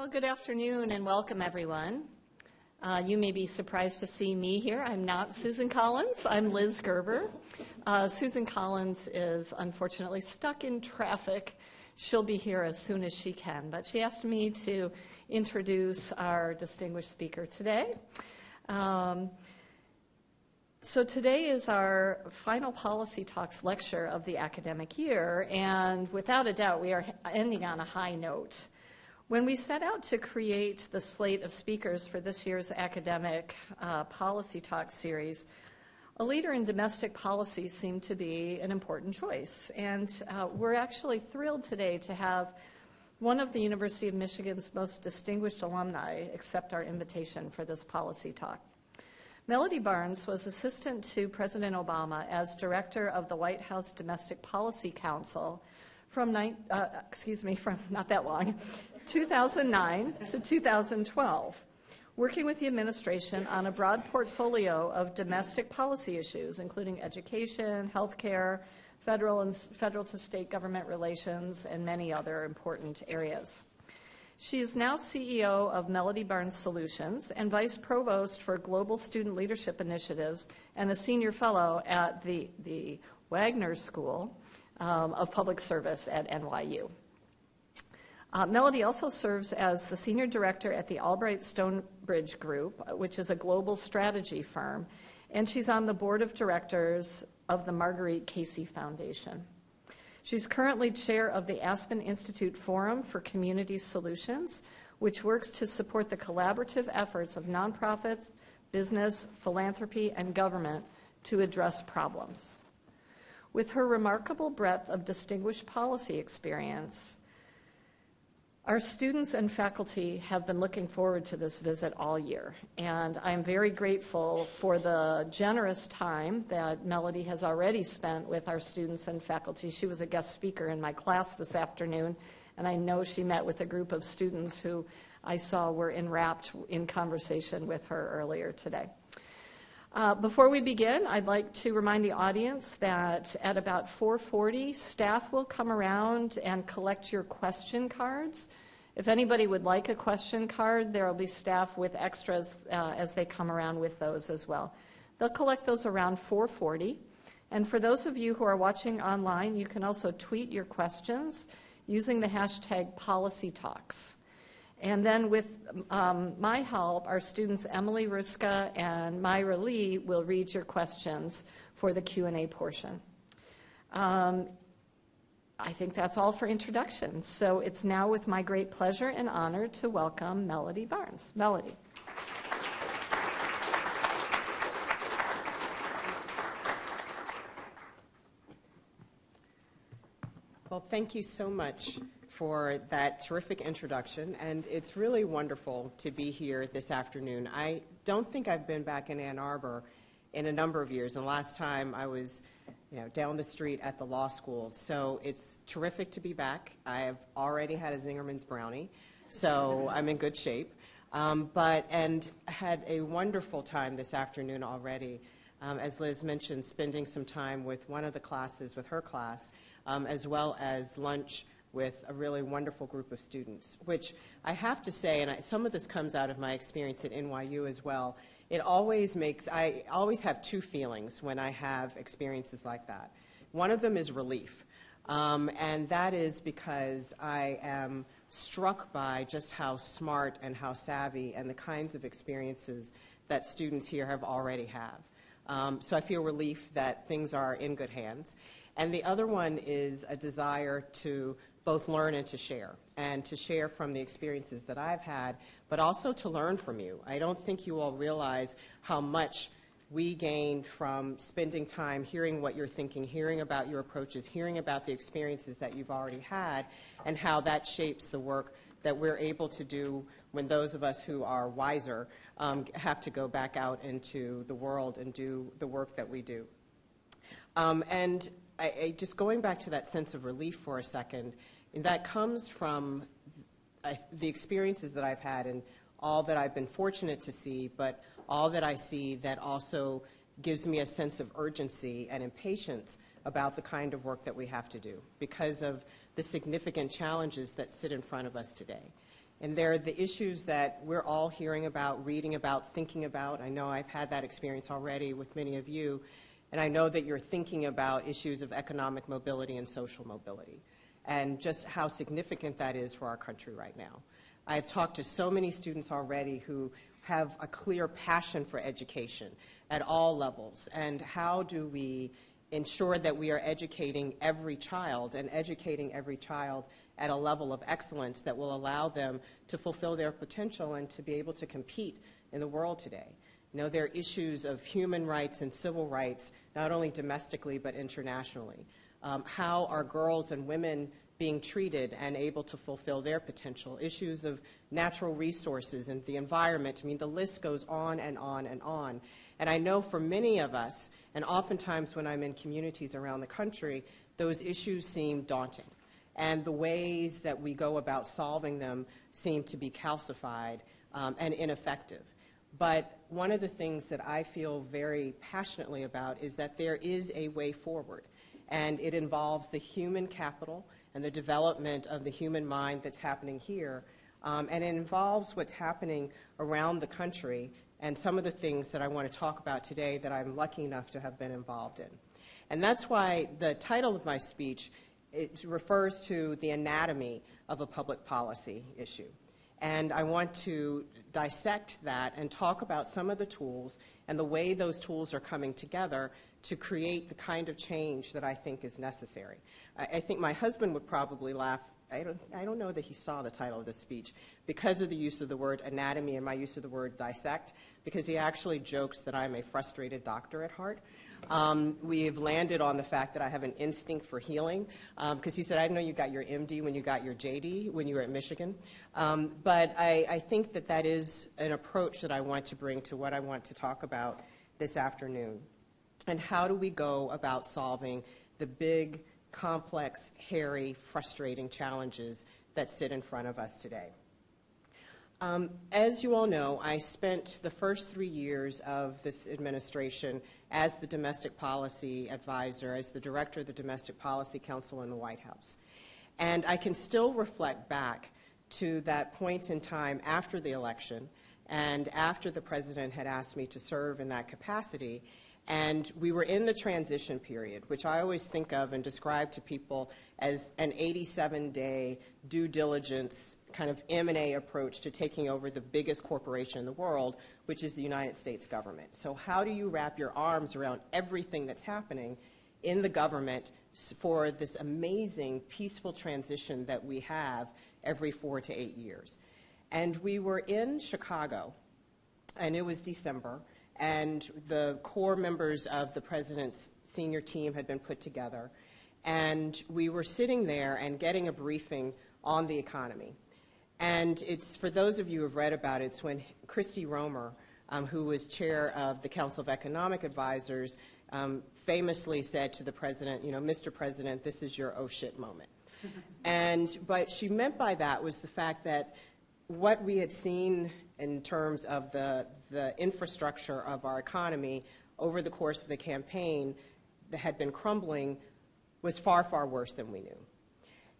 Well, good afternoon and welcome, everyone. Uh, you may be surprised to see me here. I'm not Susan Collins, I'm Liz Gerber. Uh, Susan Collins is unfortunately stuck in traffic. She'll be here as soon as she can, but she asked me to introduce our distinguished speaker today. Um, so today is our final Policy Talks lecture of the academic year, and without a doubt, we are ending on a high note. When we set out to create the slate of speakers for this year's academic uh, Policy talk series, a leader in domestic policy seemed to be an important choice. And uh, we're actually thrilled today to have one of the University of Michigan's most distinguished alumni accept our invitation for this policy talk. Melody Barnes was assistant to President Obama as director of the White House Domestic Policy Council from, uh, excuse me, from not that long, 2009 to 2012, working with the administration on a broad portfolio of domestic policy issues, including education, healthcare, federal and federal to state government relations, and many other important areas. She is now CEO of Melody Barnes Solutions and Vice Provost for Global Student Leadership Initiatives and a Senior Fellow at the, the Wagner School um, of Public Service at NYU. Uh, Melody also serves as the senior director at the Albright Stonebridge Group, which is a global strategy firm, and she's on the board of directors of the Marguerite Casey Foundation. She's currently chair of the Aspen Institute Forum for Community Solutions, which works to support the collaborative efforts of nonprofits, business, philanthropy, and government to address problems. With her remarkable breadth of distinguished policy experience, our students and faculty have been looking forward to this visit all year, and I'm very grateful for the generous time that Melody has already spent with our students and faculty. She was a guest speaker in my class this afternoon, and I know she met with a group of students who I saw were enwrapped in conversation with her earlier today. Uh, before we begin, I'd like to remind the audience that at about 4:40, staff will come around and collect your question cards. If anybody would like a question card, there will be staff with extras uh, as they come around with those as well. They'll collect those around 4:40. And for those of you who are watching online, you can also tweet your questions using the hashtag PolicyTalks. And then with um, my help, our students Emily Ruska and Myra Lee will read your questions for the Q&A portion. Um, I think that's all for introductions. So it's now with my great pleasure and honor to welcome Melody Barnes. Melody. Well, thank you so much for that terrific introduction, and it's really wonderful to be here this afternoon. I don't think I've been back in Ann Arbor in a number of years, and last time I was you know, down the street at the law school. So it's terrific to be back. I have already had a Zingerman's brownie, so I'm in good shape. Um, but and had a wonderful time this afternoon already. Um, as Liz mentioned, spending some time with one of the classes, with her class, um, as well as lunch with a really wonderful group of students, which I have to say, and I, some of this comes out of my experience at NYU as well, it always makes, I always have two feelings when I have experiences like that. One of them is relief, um, and that is because I am struck by just how smart and how savvy and the kinds of experiences that students here have already have. Um, so I feel relief that things are in good hands. And the other one is a desire to both learn and to share, and to share from the experiences that I've had, but also to learn from you. I don't think you all realize how much we gain from spending time hearing what you're thinking, hearing about your approaches, hearing about the experiences that you've already had, and how that shapes the work that we're able to do when those of us who are wiser um, have to go back out into the world and do the work that we do. Um, and I, I, just going back to that sense of relief for a second, and that comes from uh, the experiences that I've had and all that I've been fortunate to see, but all that I see that also gives me a sense of urgency and impatience about the kind of work that we have to do because of the significant challenges that sit in front of us today. And they're the issues that we're all hearing about, reading about, thinking about. I know I've had that experience already with many of you. And I know that you're thinking about issues of economic mobility and social mobility and just how significant that is for our country right now. I've talked to so many students already who have a clear passion for education at all levels. And how do we ensure that we are educating every child and educating every child at a level of excellence that will allow them to fulfill their potential and to be able to compete in the world today? You know, there are issues of human rights and civil rights, not only domestically but internationally. Um, how are girls and women being treated and able to fulfill their potential? Issues of natural resources and the environment. I mean, the list goes on and on and on. And I know for many of us, and oftentimes when I'm in communities around the country, those issues seem daunting. And the ways that we go about solving them seem to be calcified um, and ineffective. But one of the things that I feel very passionately about is that there is a way forward. And it involves the human capital and the development of the human mind that's happening here. Um, and it involves what's happening around the country and some of the things that I want to talk about today that I'm lucky enough to have been involved in. And that's why the title of my speech it refers to the anatomy of a public policy issue. And I want to dissect that and talk about some of the tools and the way those tools are coming together to create the kind of change that I think is necessary. I, I think my husband would probably laugh. I don't, I don't know that he saw the title of this speech because of the use of the word anatomy and my use of the word dissect, because he actually jokes that I'm a frustrated doctor at heart. Um, we've landed on the fact that I have an instinct for healing because um, he said, I didn't know you got your MD when you got your JD when you were at Michigan. Um, but I, I think that that is an approach that I want to bring to what I want to talk about this afternoon. And how do we go about solving the big, complex, hairy, frustrating challenges that sit in front of us today? Um, as you all know, I spent the first three years of this administration as the domestic policy advisor, as the director of the Domestic Policy Council in the White House. And I can still reflect back to that point in time after the election and after the president had asked me to serve in that capacity. And we were in the transition period, which I always think of and describe to people as an 87 day due diligence kind of M&A approach to taking over the biggest corporation in the world, which is the United States government. So how do you wrap your arms around everything that's happening in the government for this amazing peaceful transition that we have every four to eight years? And we were in Chicago, and it was December, and the core members of the president's senior team had been put together. And we were sitting there and getting a briefing on the economy. And it's, for those of you who have read about it, it's when Christy Romer, um, who was chair of the Council of Economic Advisors, um, famously said to the president, you know, Mr. President, this is your oh shit moment. and what she meant by that was the fact that what we had seen in terms of the, the infrastructure of our economy over the course of the campaign that had been crumbling was far, far worse than we knew.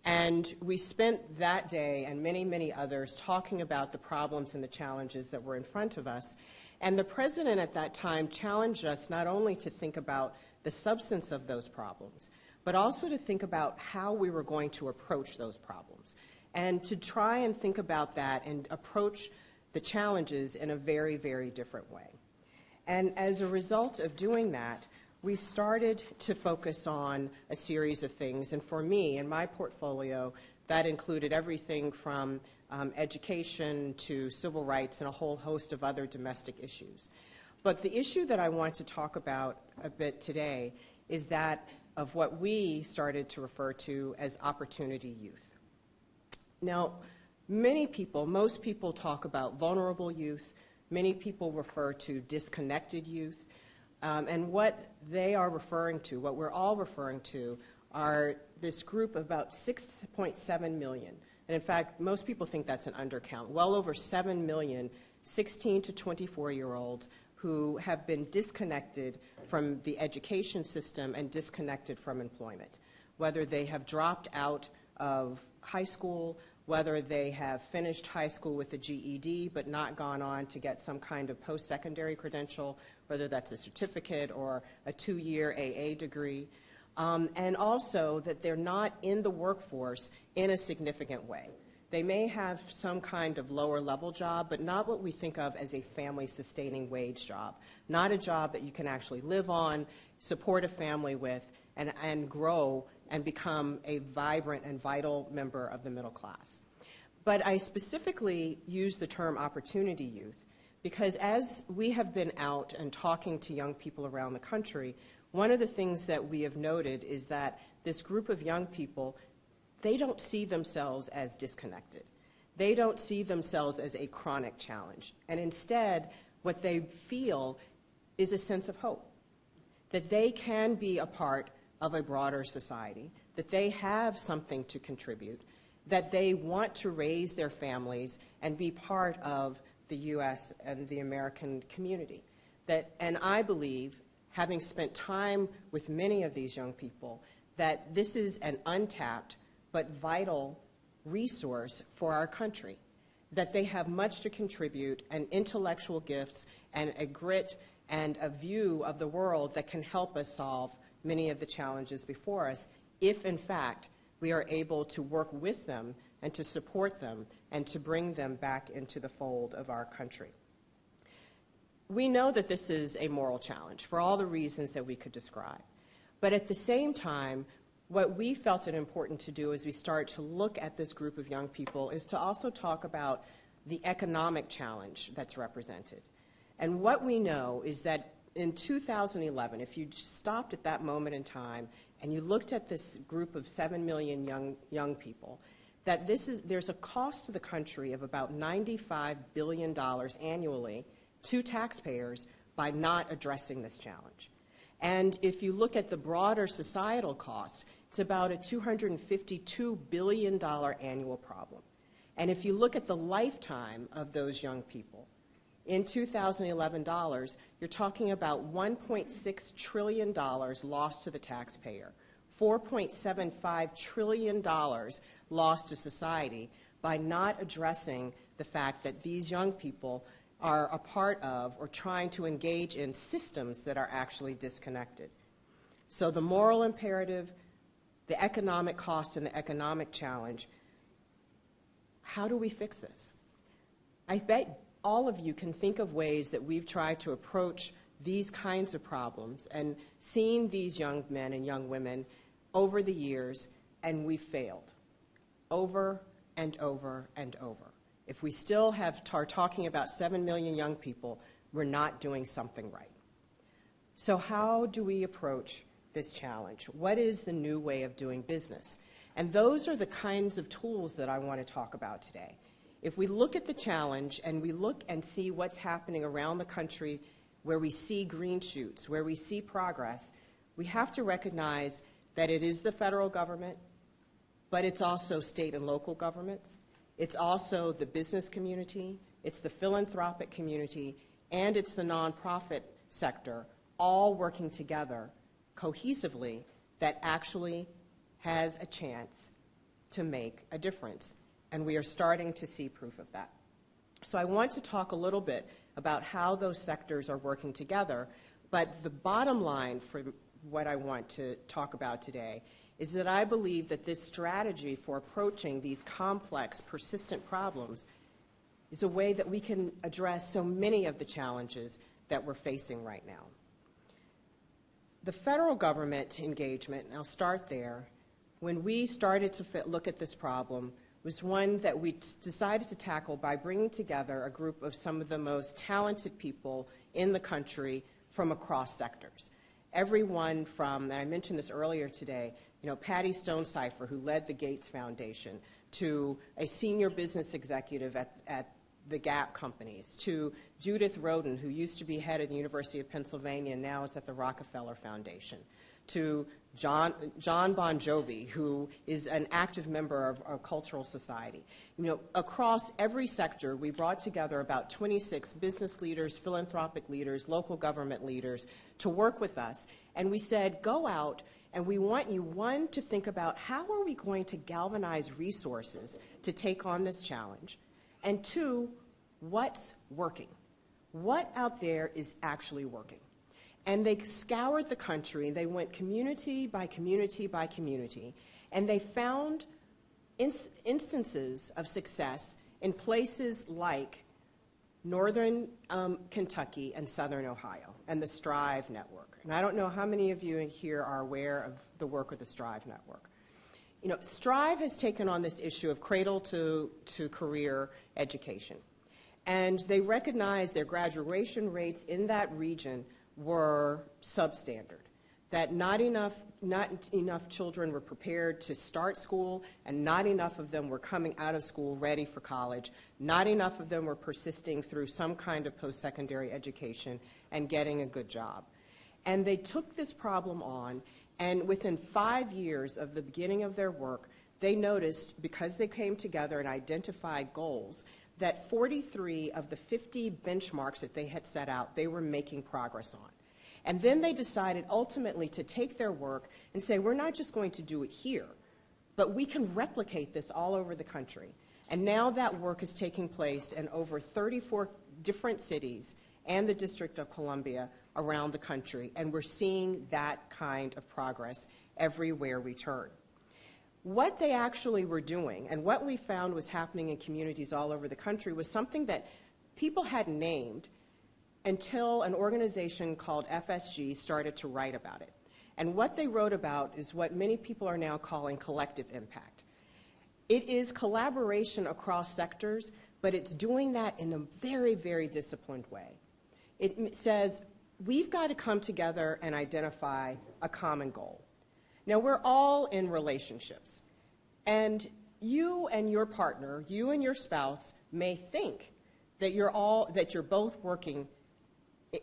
And we spent that day and many, many others talking about the problems and the challenges that were in front of us. And the president at that time challenged us not only to think about the substance of those problems, but also to think about how we were going to approach those problems. And to try and think about that and approach the challenges in a very, very different way. And as a result of doing that, we started to focus on a series of things. And for me, in my portfolio, that included everything from um, education to civil rights and a whole host of other domestic issues. But the issue that I want to talk about a bit today is that of what we started to refer to as opportunity youth. Now, many people, most people talk about vulnerable youth. Many people refer to disconnected youth. Um, and what they are referring to, what we're all referring to, are this group of about 6.7 million. And in fact, most people think that's an undercount. Well over 7 million 16 to 24 year olds who have been disconnected from the education system and disconnected from employment. Whether they have dropped out of high school, whether they have finished high school with a GED but not gone on to get some kind of post secondary credential, whether that's a certificate or a two year AA degree. Um, and also that they're not in the workforce in a significant way. They may have some kind of lower level job, but not what we think of as a family sustaining wage job. Not a job that you can actually live on, support a family with, and, and grow and become a vibrant and vital member of the middle class. But I specifically use the term opportunity youth because as we have been out and talking to young people around the country, one of the things that we have noted is that this group of young people, they don't see themselves as disconnected. They don't see themselves as a chronic challenge. And instead, what they feel is a sense of hope that they can be a part of a broader society, that they have something to contribute, that they want to raise their families and be part of the U.S. and the American community. That, and I believe, having spent time with many of these young people, that this is an untapped but vital resource for our country. That they have much to contribute and intellectual gifts and a grit and a view of the world that can help us solve many of the challenges before us if, in fact, we are able to work with them and to support them and to bring them back into the fold of our country. We know that this is a moral challenge for all the reasons that we could describe. But at the same time, what we felt it important to do as we start to look at this group of young people is to also talk about the economic challenge that's represented. And what we know is that in 2011, if you stopped at that moment in time and you looked at this group of 7 million young, young people, that this is, there's a cost to the country of about $95 billion annually to taxpayers by not addressing this challenge. And if you look at the broader societal costs, it's about a $252 billion annual problem. And if you look at the lifetime of those young people, in 2011 dollars, you're talking about $1.6 trillion lost to the taxpayer, $4.75 trillion lost to society by not addressing the fact that these young people are a part of or trying to engage in systems that are actually disconnected. So the moral imperative, the economic cost, and the economic challenge how do we fix this? I bet all of you can think of ways that we've tried to approach these kinds of problems and seen these young men and young women over the years, and we've failed over and over and over. If we still have are talking about 7 million young people, we're not doing something right. So how do we approach this challenge? What is the new way of doing business? And those are the kinds of tools that I want to talk about today. If we look at the challenge and we look and see what's happening around the country where we see green shoots, where we see progress, we have to recognize that it is the federal government, but it's also state and local governments. It's also the business community, it's the philanthropic community, and it's the nonprofit sector all working together cohesively that actually has a chance to make a difference and we are starting to see proof of that. So I want to talk a little bit about how those sectors are working together, but the bottom line for what I want to talk about today is that I believe that this strategy for approaching these complex, persistent problems is a way that we can address so many of the challenges that we're facing right now. The federal government engagement, and I'll start there, when we started to look at this problem, was one that we decided to tackle by bringing together a group of some of the most talented people in the country from across sectors. Everyone from, and I mentioned this earlier today, you know, Patty Stonesifer, who led the Gates Foundation, to a senior business executive at, at the Gap companies, to Judith Rodin, who used to be head of the University of Pennsylvania and now is at the Rockefeller Foundation, to John, John Bon Jovi, who is an active member of our cultural society. You know, across every sector, we brought together about 26 business leaders, philanthropic leaders, local government leaders to work with us. And we said, go out And we want you, one, to think about how are we going to galvanize resources to take on this challenge? And two, what's working? What out there is actually working? And they scoured the country, they went community by community by community, and they found ins- instances of success in places like northern um, Kentucky and southern Ohio and the Strive Network. And I don't know how many of you in here are aware of the work of the Strive Network. You know, Strive has taken on this issue of cradle to, to career education. And they recognize their graduation rates in that region were substandard, that not enough, not enough children were prepared to start school, and not enough of them were coming out of school ready for college, not enough of them were persisting through some kind of post secondary education and getting a good job. And they took this problem on, and within five years of the beginning of their work, they noticed, because they came together and identified goals, that 43 of the 50 benchmarks that they had set out, they were making progress on. And then they decided ultimately to take their work and say, we're not just going to do it here, but we can replicate this all over the country. And now that work is taking place in over 34 different cities and the District of Columbia around the country, and we're seeing that kind of progress everywhere we turn. What they actually were doing, and what we found was happening in communities all over the country, was something that people had named until an organization called FSG started to write about it. And what they wrote about is what many people are now calling collective impact. It is collaboration across sectors, but it's doing that in a very, very disciplined way. It says we've got to come together and identify a common goal. Now, we're all in relationships, and you and your partner, you and your spouse, may think that you're all that you're both working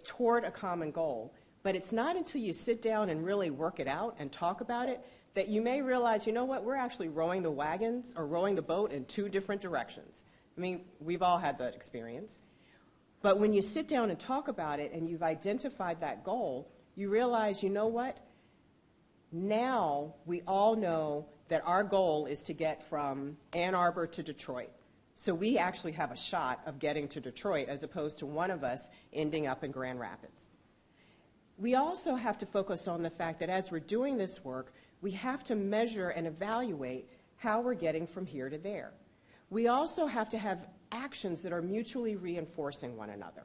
toward a common goal, but it's not until you sit down and really work it out and talk about it that you may realize, you know what, we're actually rowing the wagons or rowing the boat in two different directions. I mean, we've all had that experience. But when you sit down and talk about it and you've identified that goal, you realize, you know what? Now we all know that our goal is to get from Ann Arbor to Detroit. So we actually have a shot of getting to Detroit as opposed to one of us ending up in Grand Rapids. We also have to focus on the fact that as we're doing this work, we have to measure and evaluate how we're getting from here to there. We also have to have actions that are mutually reinforcing one another.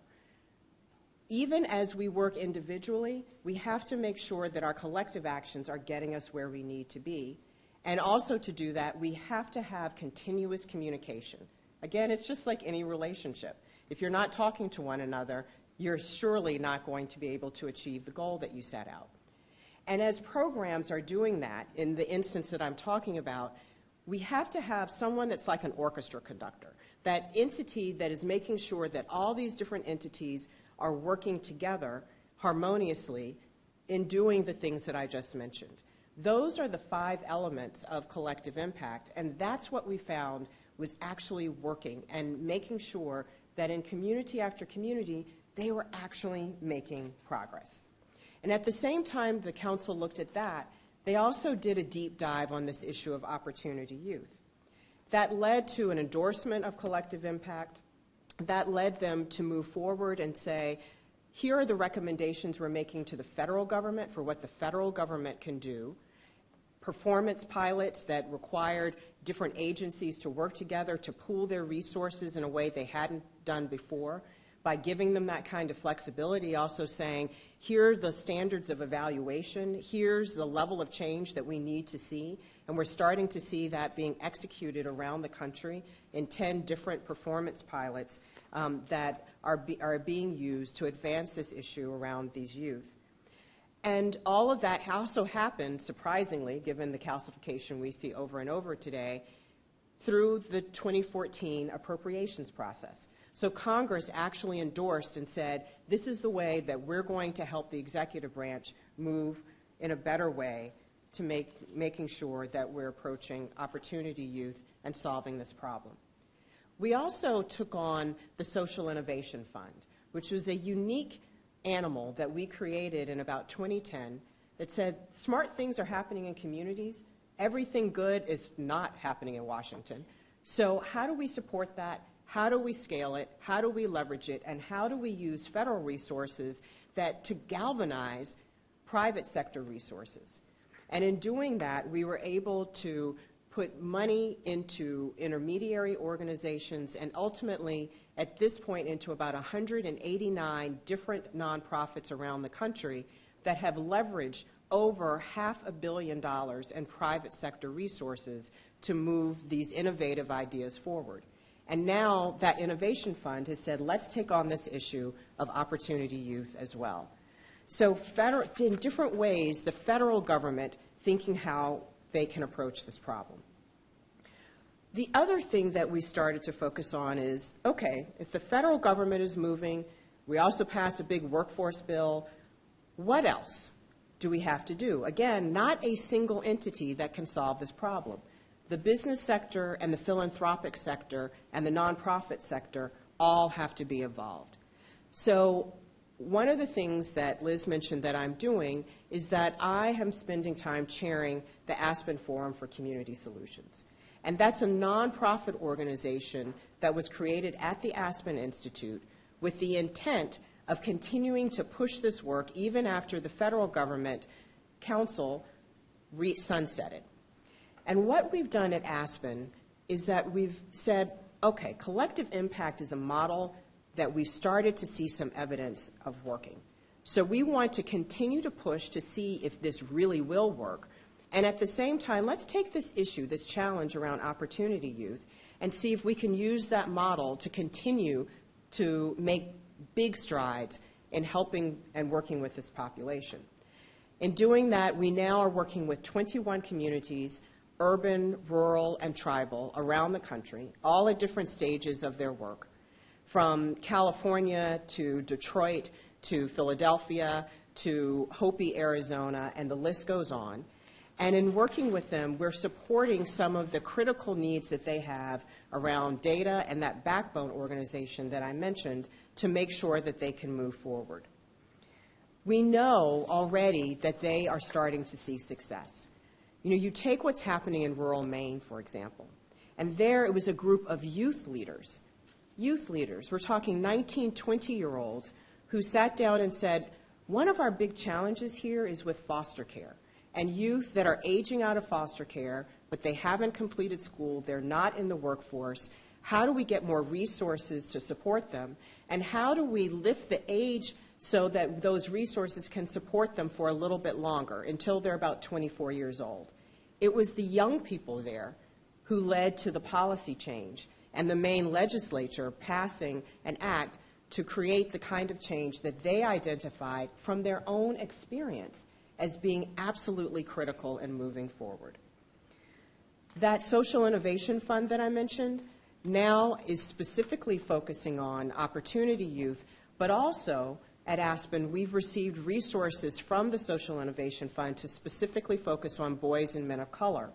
Even as we work individually, we have to make sure that our collective actions are getting us where we need to be. And also to do that, we have to have continuous communication. Again, it's just like any relationship. If you're not talking to one another, you're surely not going to be able to achieve the goal that you set out. And as programs are doing that, in the instance that I'm talking about, we have to have someone that's like an orchestra conductor, that entity that is making sure that all these different entities are working together harmoniously in doing the things that I just mentioned. Those are the five elements of collective impact, and that's what we found was actually working and making sure that in community after community, they were actually making progress. And at the same time the council looked at that, they also did a deep dive on this issue of opportunity youth. That led to an endorsement of collective impact. That led them to move forward and say, here are the recommendations we're making to the federal government for what the federal government can do. Performance pilots that required different agencies to work together to pool their resources in a way they hadn't done before by giving them that kind of flexibility, also saying, here are the standards of evaluation, here's the level of change that we need to see, and we're starting to see that being executed around the country in 10 different performance pilots um, that are, be, are being used to advance this issue around these youth. And all of that also happened, surprisingly, given the calcification we see over and over today, through the 2014 appropriations process. So Congress actually endorsed and said, this is the way that we're going to help the executive branch move in a better way to make, making sure that we're approaching opportunity youth and solving this problem. We also took on the Social Innovation Fund, which was a unique animal that we created in about 2010 that said smart things are happening in communities. Everything good is not happening in Washington. So, how do we support that? How do we scale it? How do we leverage it? And how do we use federal resources that to galvanize private sector resources? And in doing that, we were able to put money into intermediary organizations and ultimately, at this point, into about 189 different nonprofits around the country that have leveraged over half a billion dollars in private sector resources to move these innovative ideas forward. And now that innovation fund has said, let's take on this issue of opportunity youth as well. So federal, in different ways, the federal government thinking how they can approach this problem. The other thing that we started to focus on is, okay, if the federal government is moving, we also passed a big workforce bill, what else do we have to do? Again, not a single entity that can solve this problem the business sector and the philanthropic sector and the nonprofit sector all have to be involved. So one of the things that Liz mentioned that I'm doing is that I am spending time chairing the Aspen Forum for Community Solutions. And that's a nonprofit organization that was created at the Aspen Institute with the intent of continuing to push this work even after the federal government council re- it. And what we've done at Aspen is that we've said, okay, collective impact is a model that we've started to see some evidence of working. So we want to continue to push to see if this really will work. And at the same time, let's take this issue, this challenge around opportunity youth, and see if we can use that model to continue to make big strides in helping and working with this population. In doing that, we now are working with 21 communities urban, rural, and tribal around the country, all at different stages of their work, from California to Detroit to Philadelphia to Hopi, Arizona, and the list goes on. And in working with them, we're supporting some of the critical needs that they have around data and that backbone organization that I mentioned to make sure that they can move forward. We know already that they are starting to see success. You know, you take what's happening in rural Maine, for example, and there it was a group of youth leaders. Youth leaders, we're talking 19, 20 year olds, who sat down and said, one of our big challenges here is with foster care and youth that are aging out of foster care, but they haven't completed school, they're not in the workforce. How do we get more resources to support them? And how do we lift the age so that those resources can support them for a little bit longer until they're about 24 years old. It was the young people there who led to the policy change and the Maine legislature passing an act to create the kind of change that they identified from their own experience as being absolutely critical in moving forward. That social innovation fund that I mentioned now is specifically focusing on opportunity youth, but also at Aspen, we've received resources from the Social Innovation Fund to specifically focus on boys and men of color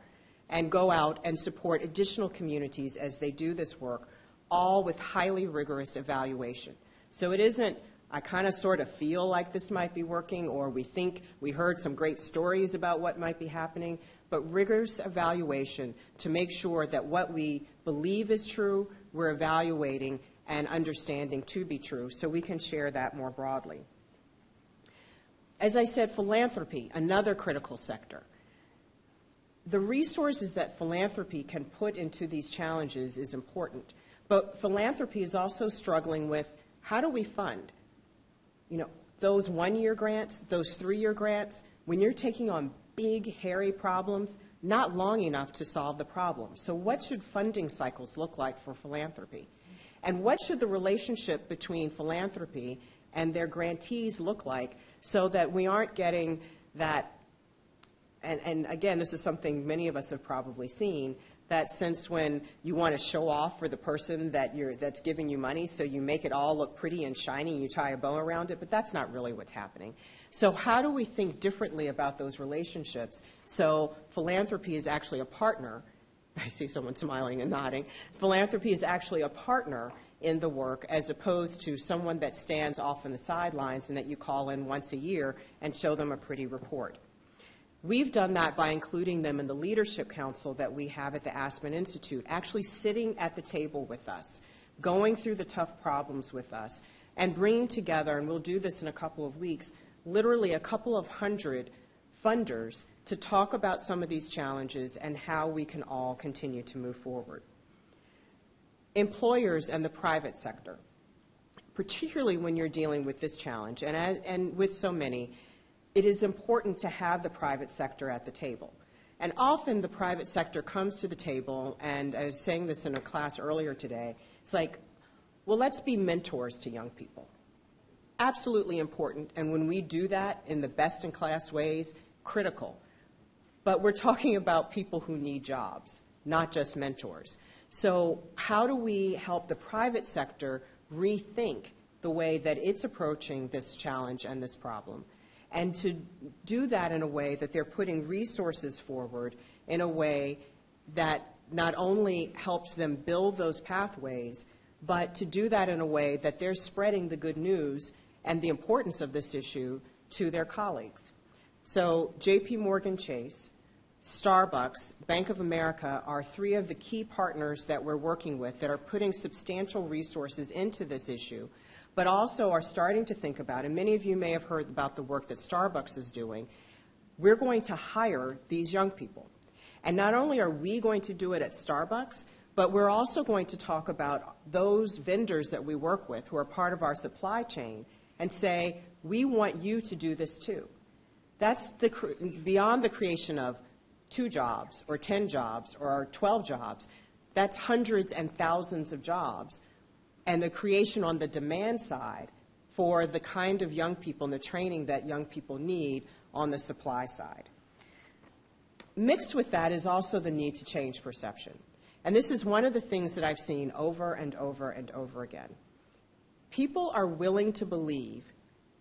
and go out and support additional communities as they do this work, all with highly rigorous evaluation. So it isn't, I kind of sort of feel like this might be working, or we think we heard some great stories about what might be happening, but rigorous evaluation to make sure that what we believe is true, we're evaluating and understanding to be true, so we can share that more broadly. As I said, philanthropy, another critical sector. The resources that philanthropy can put into these challenges is important, but philanthropy is also struggling with how do we fund? You know, those one year grants, those three year grants, when you're taking on big, hairy problems, not long enough to solve the problem. So, what should funding cycles look like for philanthropy? And what should the relationship between philanthropy and their grantees look like so that we aren't getting that? And, and again, this is something many of us have probably seen that sense when you want to show off for the person that you're, that's giving you money, so you make it all look pretty and shiny, and you tie a bow around it, but that's not really what's happening. So, how do we think differently about those relationships so philanthropy is actually a partner I see someone smiling and nodding. Philanthropy is actually a partner in the work as opposed to someone that stands off on the sidelines and that you call in once a year and show them a pretty report. We've done that by including them in the leadership council that we have at the Aspen Institute, actually sitting at the table with us, going through the tough problems with us, and bringing together, and we'll do this in a couple of weeks, literally a couple of hundred funders to talk about some of these challenges and how we can all continue to move forward. Employers and the private sector, particularly when you're dealing with this challenge, and, and with so many, it is important to have the private sector at the table. And often the private sector comes to the table, and I was saying this in a class earlier today, it's like, well, let's be mentors to young people. Absolutely important, and when we do that in the best in class ways, critical. But we're talking about people who need jobs, not just mentors. So, how do we help the private sector rethink the way that it's approaching this challenge and this problem? And to do that in a way that they're putting resources forward in a way that not only helps them build those pathways, but to do that in a way that they're spreading the good news and the importance of this issue to their colleagues. So, JP Morgan Chase, Starbucks, Bank of America are three of the key partners that we're working with that are putting substantial resources into this issue, but also are starting to think about, and many of you may have heard about the work that Starbucks is doing. We're going to hire these young people. And not only are we going to do it at Starbucks, but we're also going to talk about those vendors that we work with who are part of our supply chain and say, we want you to do this too. That's the, beyond the creation of two jobs or 10 jobs or 12 jobs. That's hundreds and thousands of jobs. And the creation on the demand side for the kind of young people and the training that young people need on the supply side. Mixed with that is also the need to change perception. And this is one of the things that I've seen over and over and over again. People are willing to believe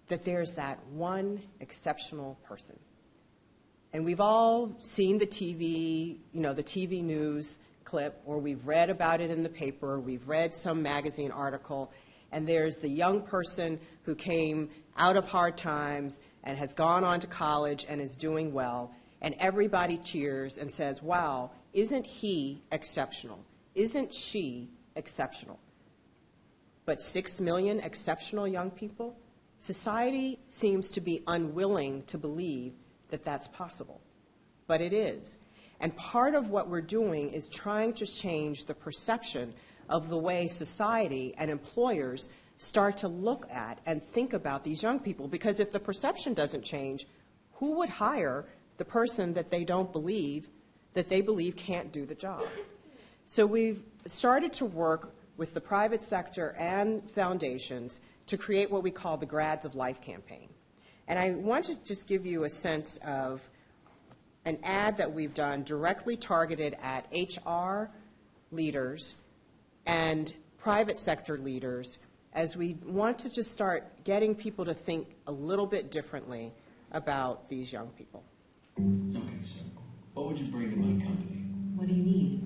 that there's that one exceptional person and we've all seen the TV, you know, the TV news clip, or we've read about it in the paper, or we've read some magazine article, and there's the young person who came out of hard times and has gone on to college and is doing well, and everybody cheers and says, wow, isn't he exceptional? Isn't she exceptional? But six million exceptional young people? Society seems to be unwilling to believe that that's possible. But it is. And part of what we're doing is trying to change the perception of the way society and employers start to look at and think about these young people. Because if the perception doesn't change, who would hire the person that they don't believe, that they believe can't do the job? So we've started to work with the private sector and foundations to create what we call the Grads of Life campaign. And I want to just give you a sense of an ad that we've done directly targeted at HR leaders and private sector leaders as we want to just start getting people to think a little bit differently about these young people. Okay, so what would you bring to my company? What do you need?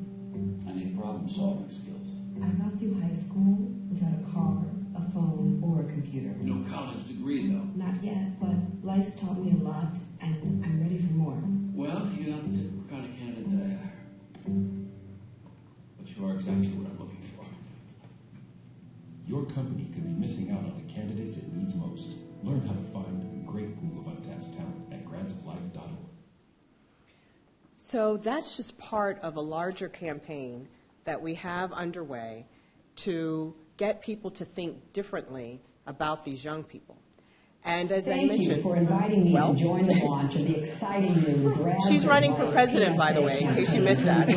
I need problem-solving skills. I got through high school without a car, a phone, or a computer. No college degree, though. Not yet, but life's taught me a lot, and I'm ready for more. Well, you're not the typical kind of candidate I hire. But you are exactly what I'm looking for. Your company could be missing out on the candidates it needs most. Learn how to find a great pool of untapped talent at gradsoflife.org. So that's just part of a larger campaign that we have underway to get people to think differently about these young people. And as I Thank mentioned, you for inviting me well, to join the launch of the exciting new Grads She's running for president, by the way, in case you missed that.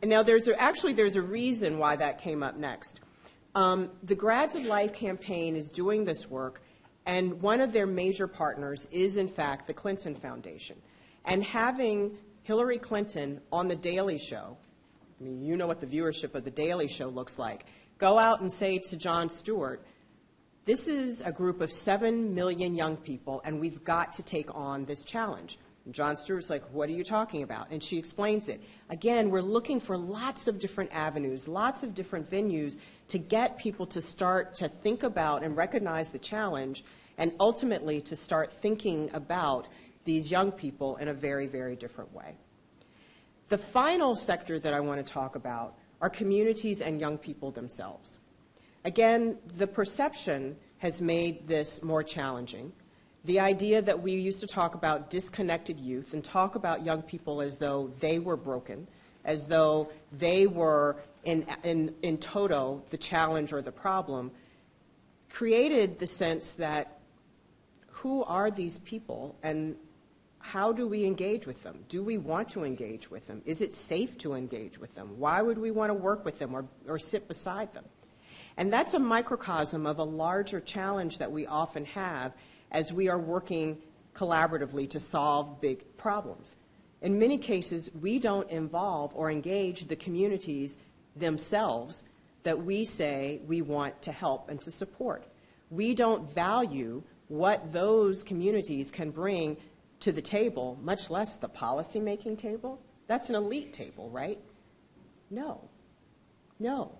And now, there's a, actually there's a reason why that came up next. Um, the Grads of Life campaign is doing this work, and one of their major partners is, in fact, the Clinton Foundation. And having Hillary Clinton on The Daily Show, I mean, you know what the viewership of The Daily Show looks like. Go out and say to Jon Stewart, this is a group of seven million young people, and we've got to take on this challenge. And Jon Stewart's like, What are you talking about? And she explains it. Again, we're looking for lots of different avenues, lots of different venues to get people to start to think about and recognize the challenge and ultimately to start thinking about these young people in a very, very different way. The final sector that I want to talk about are communities and young people themselves. Again, the perception has made this more challenging. The idea that we used to talk about disconnected youth and talk about young people as though they were broken, as though they were in, in, in toto the challenge or the problem, created the sense that who are these people and how do we engage with them? Do we want to engage with them? Is it safe to engage with them? Why would we want to work with them or, or sit beside them? And that's a microcosm of a larger challenge that we often have as we are working collaboratively to solve big problems. In many cases, we don't involve or engage the communities themselves that we say we want to help and to support. We don't value what those communities can bring to the table, much less the policymaking table. That's an elite table, right? No. No.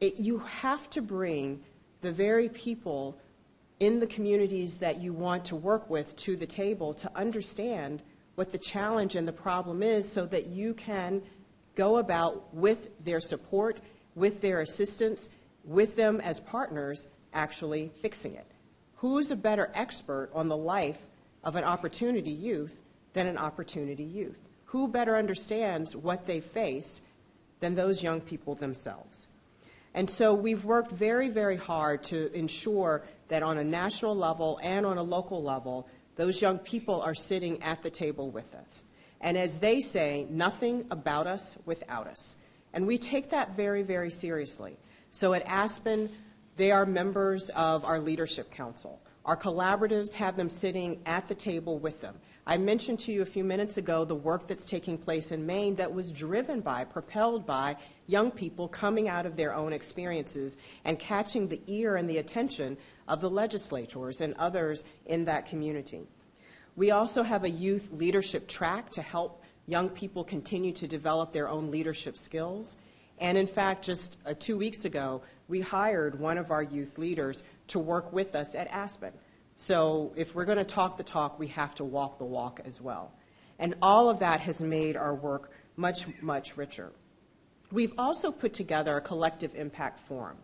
You have to bring the very people in the communities that you want to work with to the table to understand what the challenge and the problem is so that you can go about with their support, with their assistance, with them as partners, actually fixing it. Who's a better expert on the life of an opportunity youth than an opportunity youth? Who better understands what they faced than those young people themselves? And so we've worked very, very hard to ensure that on a national level and on a local level, those young people are sitting at the table with us. And as they say, nothing about us without us. And we take that very, very seriously. So at Aspen, they are members of our leadership council. Our collaboratives have them sitting at the table with them. I mentioned to you a few minutes ago the work that's taking place in Maine that was driven by, propelled by young people coming out of their own experiences and catching the ear and the attention of the legislators and others in that community. We also have a youth leadership track to help young people continue to develop their own leadership skills. And in fact, just uh, two weeks ago, we hired one of our youth leaders to work with us at Aspen. So if we're going to talk the talk, we have to walk the walk as well. And all of that has made our work much, much richer. We've also put together a collective impact forum.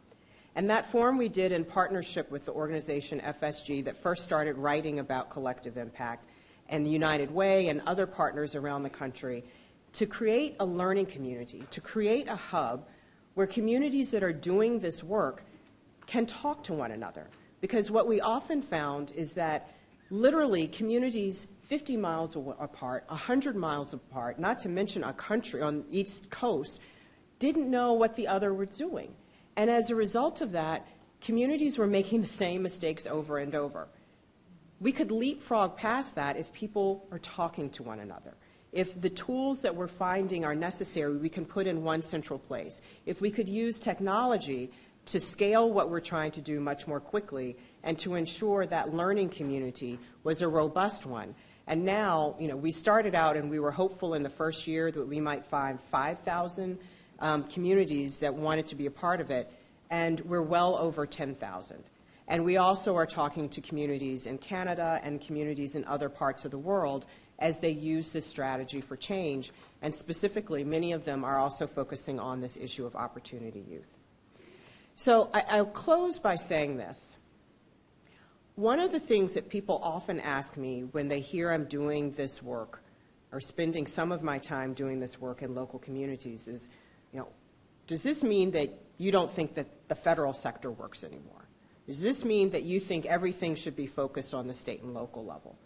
And that forum we did in partnership with the organization FSG that first started writing about collective impact and the United Way and other partners around the country to create a learning community, to create a hub where communities that are doing this work can talk to one another. Because what we often found is that literally communities 50 miles apart, 100 miles apart, not to mention a country on each coast, didn't know what the other was doing. And as a result of that, communities were making the same mistakes over and over. We could leapfrog past that if people are talking to one another. If the tools that we're finding are necessary, we can put in one central place. If we could use technology to scale what we're trying to do much more quickly and to ensure that learning community was a robust one. And now, you know, we started out and we were hopeful in the first year that we might find 5,000 um, communities that wanted to be a part of it, and we're well over 10,000. And we also are talking to communities in Canada and communities in other parts of the world as they use this strategy for change. And specifically, many of them are also focusing on this issue of opportunity youth. So I, will close by saying this. One of the things that people often ask me when they hear I'm doing this work or spending some of my time doing this work in local communities is, you know, does this mean that you don't think that the federal sector works anymore? Does this mean that you think everything should be focused on the state and local level?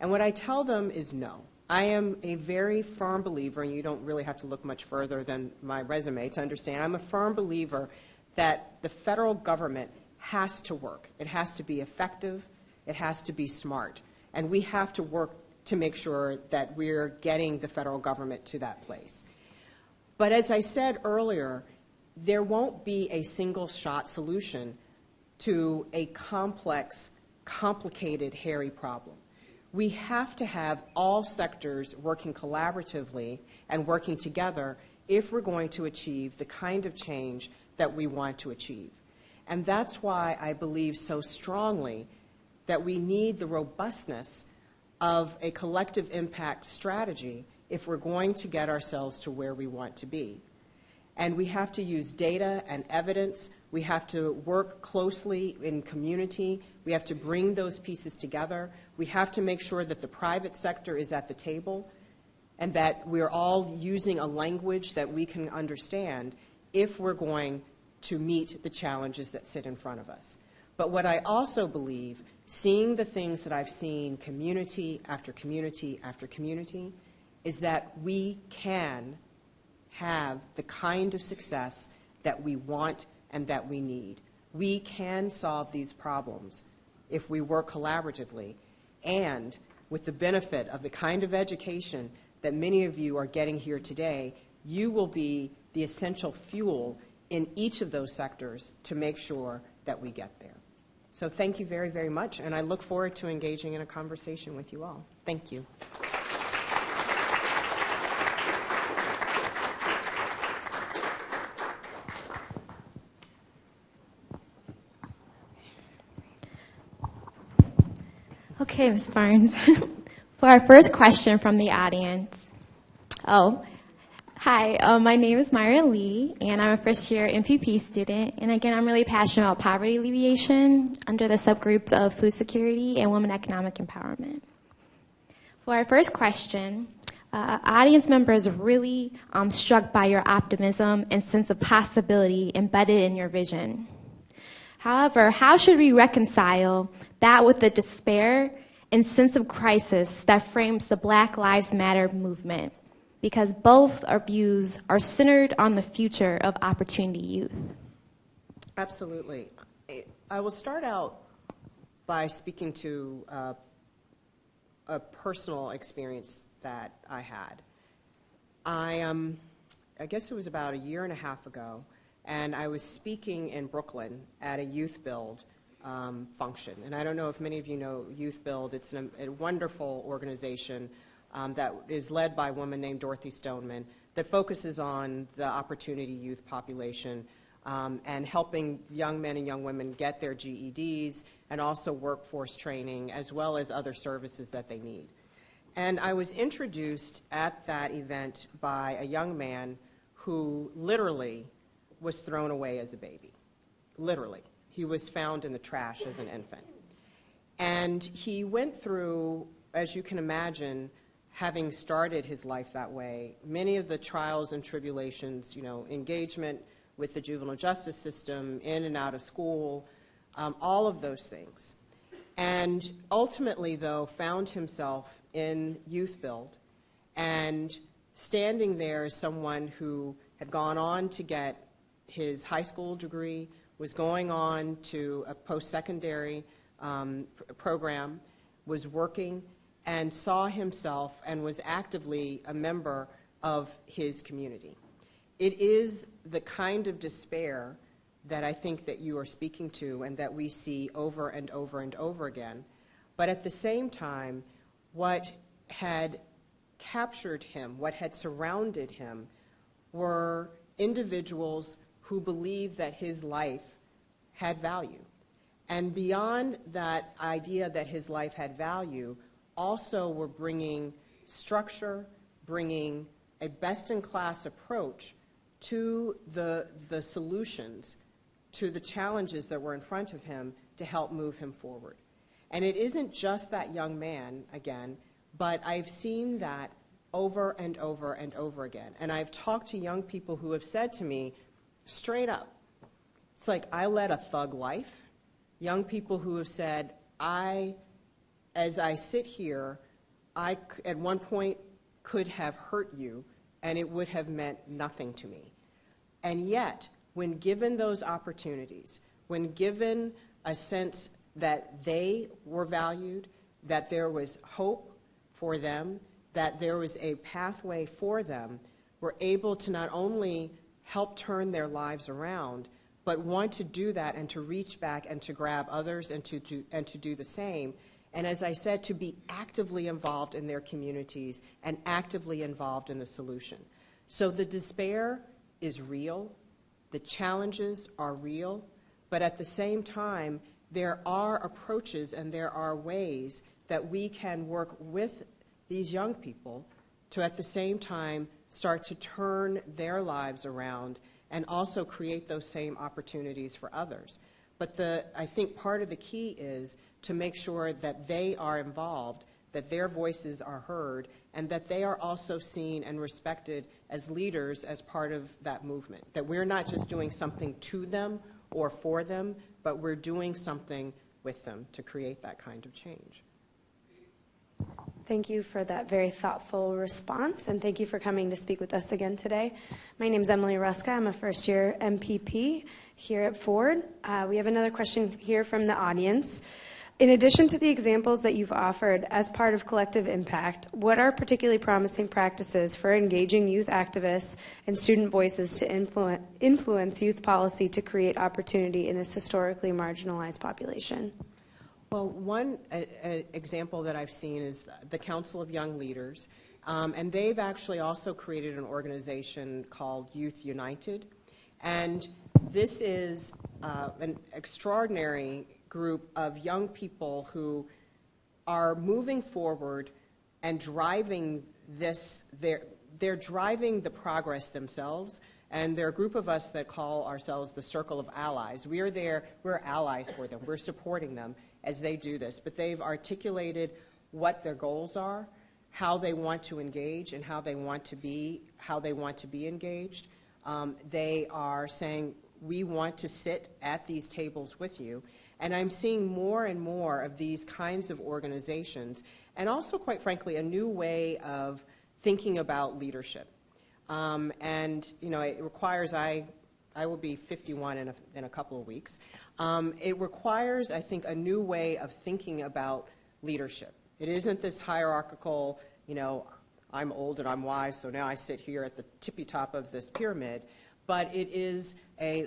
And what I tell them is no. I am a very firm believer, and you don't really have to look much further than my resume to understand. I'm a firm believer that the federal government has to work. It has to be effective. It has to be smart. And we have to work to make sure that we're getting the federal government to that place. But as I said earlier, there won't be a single shot solution to a complex, complicated, hairy problem. We have to have all sectors working collaboratively and working together if we're going to achieve the kind of change that we want to achieve. And that's why I believe so strongly that we need the robustness of a collective impact strategy if we're going to get ourselves to where we want to be. And we have to use data and evidence. We have to work closely in community. We have to bring those pieces together. We have to make sure that the private sector is at the table and that we're all using a language that we can understand if we're going to meet the challenges that sit in front of us. But what I also believe, seeing the things that I've seen community after community after community, is that we can have the kind of success that we want and that we need. We can solve these problems if we work collaboratively and with the benefit of the kind of education that many of you are getting here today, you will be the essential fuel in each of those sectors to make sure that we get there. So thank you very, very much, and I look forward to engaging in a conversation with you all. Thank you. Okay, Ms. Barnes. For our first question from the audience. Oh, hi, uh, my name is Myra Lee, and I'm a first year MPP student. And again, I'm really passionate about poverty alleviation under the subgroups of food security and women economic empowerment. For our first question, uh, audience members really um, struck by your optimism and sense of possibility embedded in your vision. However, how should we reconcile that with the despair and sense of crisis that frames the Black Lives Matter movement? Because both our views are centered on the future of opportunity youth. Absolutely. I will start out by speaking to uh, a personal experience that I had. I, um, I guess it was about a year and a half ago, and I was speaking in Brooklyn at a youth build um, function. And I don't know if many of you know Youth Build. It's an, a wonderful organization um, that is led by a woman named Dorothy Stoneman that focuses on the opportunity youth population um, and helping young men and young women get their GEDs and also workforce training as well as other services that they need. And I was introduced at that event by a young man who literally was thrown away as a baby. Literally. He was found in the trash as an infant. And he went through, as you can imagine, having started his life that way, many of the trials and tribulations, you know, engagement with the juvenile justice system, in and out of school, um, all of those things. And ultimately, though, found himself in Youth Build and standing there as someone who had gone on to get his high school degree, was going on to a post-secondary um, pr- program, was working, and saw himself and was actively a member of his community. It is the kind of despair that I think that you are speaking to and that we see over and over and over again. But at the same time, what had captured him, what had surrounded him, were individuals who believed that his life had value. And beyond that idea that his life had value, also were bringing structure, bringing a best in class approach to the, the solutions, to the challenges that were in front of him to help move him forward. And it isn't just that young man, again, but I've seen that over and over and over again. And I've talked to young people who have said to me, straight up, it's like I led a thug life. Young people who have said, I, as I sit here, I at one point could have hurt you and it would have meant nothing to me. And yet, when given those opportunities, when given a sense that they were valued, that there was hope for them, that there was a pathway for them, were able to not only help turn their lives around, but want to do that and to reach back and to grab others and to do, and to do the same. And as I said, to be actively involved in their communities and actively involved in the solution. So the despair is real, the challenges are real, but at the same time, there are approaches and there are ways that we can work with these young people to at the same time start to turn their lives around and also create those same opportunities for others. But the, I think part of the key is to make sure that they are involved, that their voices are heard, and that they are also seen and respected as leaders as part of that movement. That we're not just doing something to them or for them, but we're doing something with them to create that kind of change. Thank you for that very thoughtful response, and thank you for coming to speak with us again today. My name is Emily Ruska. I'm a first year MPP here at Ford. Uh, we have another question here from the audience. In addition to the examples that you've offered as part of Collective Impact, what are particularly promising practices for engaging youth activists and student voices to influ- influence youth policy to create opportunity in this historically marginalized population? Well, one example that I've seen is the Council of Young Leaders, um, and they've actually also created an organization called Youth United. And this is uh, an extraordinary group of young people who are moving forward and driving this, they're, they're driving the progress themselves. And there are a group of us that call ourselves the Circle of Allies. We are there, we're allies for them, we're supporting them as they do this, but they've articulated what their goals are, how they want to engage, and how they want to be, how they want to be engaged. Um, they are saying, we want to sit at these tables with you. And I'm seeing more and more of these kinds of organizations, and also, quite frankly, a new way of thinking about leadership. Um, and, you know, it requires, I, I will be 51 in a, in a couple of weeks. Um, it requires, I think, a new way of thinking about leadership. It isn't this hierarchical, you know, I'm old and I'm wise, so now I sit here at the tippy top of this pyramid, but it is a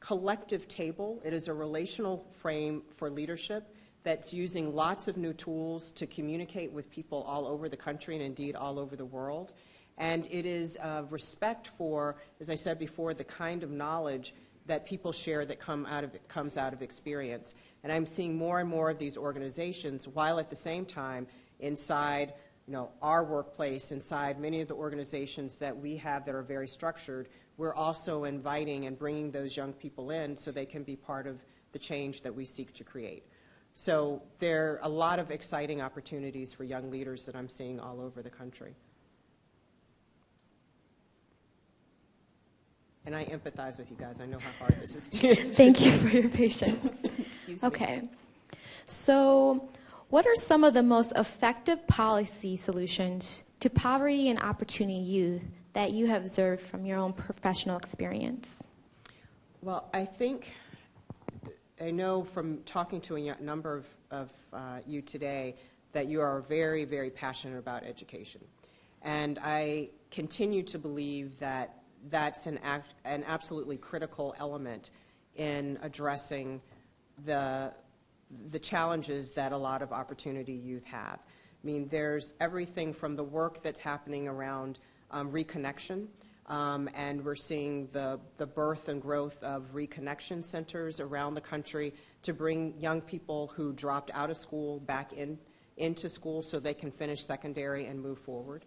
collective table. It is a relational frame for leadership that's using lots of new tools to communicate with people all over the country and indeed all over the world. And it is uh, respect for, as I said before, the kind of knowledge that people share that come out of, comes out of experience. And I'm seeing more and more of these organizations, while at the same time, inside you know, our workplace, inside many of the organizations that we have that are very structured, we're also inviting and bringing those young people in so they can be part of the change that we seek to create. So there are a lot of exciting opportunities for young leaders that I'm seeing all over the country. And I empathize with you guys. I know how hard this is. to- Thank you for your patience. Okay. So, what are some of the most effective policy solutions to poverty and opportunity youth that you have observed from your own professional experience? Well, I think, I know from talking to a number of, of uh, you today that you are very, very passionate about education. And I continue to believe that that's an, act, an absolutely critical element in addressing the, the challenges that a lot of opportunity youth have. I mean, there's everything from the work that's happening around um, reconnection, um, and we're seeing the, the birth and growth of reconnection centers around the country to bring young people who dropped out of school back in, into school so they can finish secondary and move forward.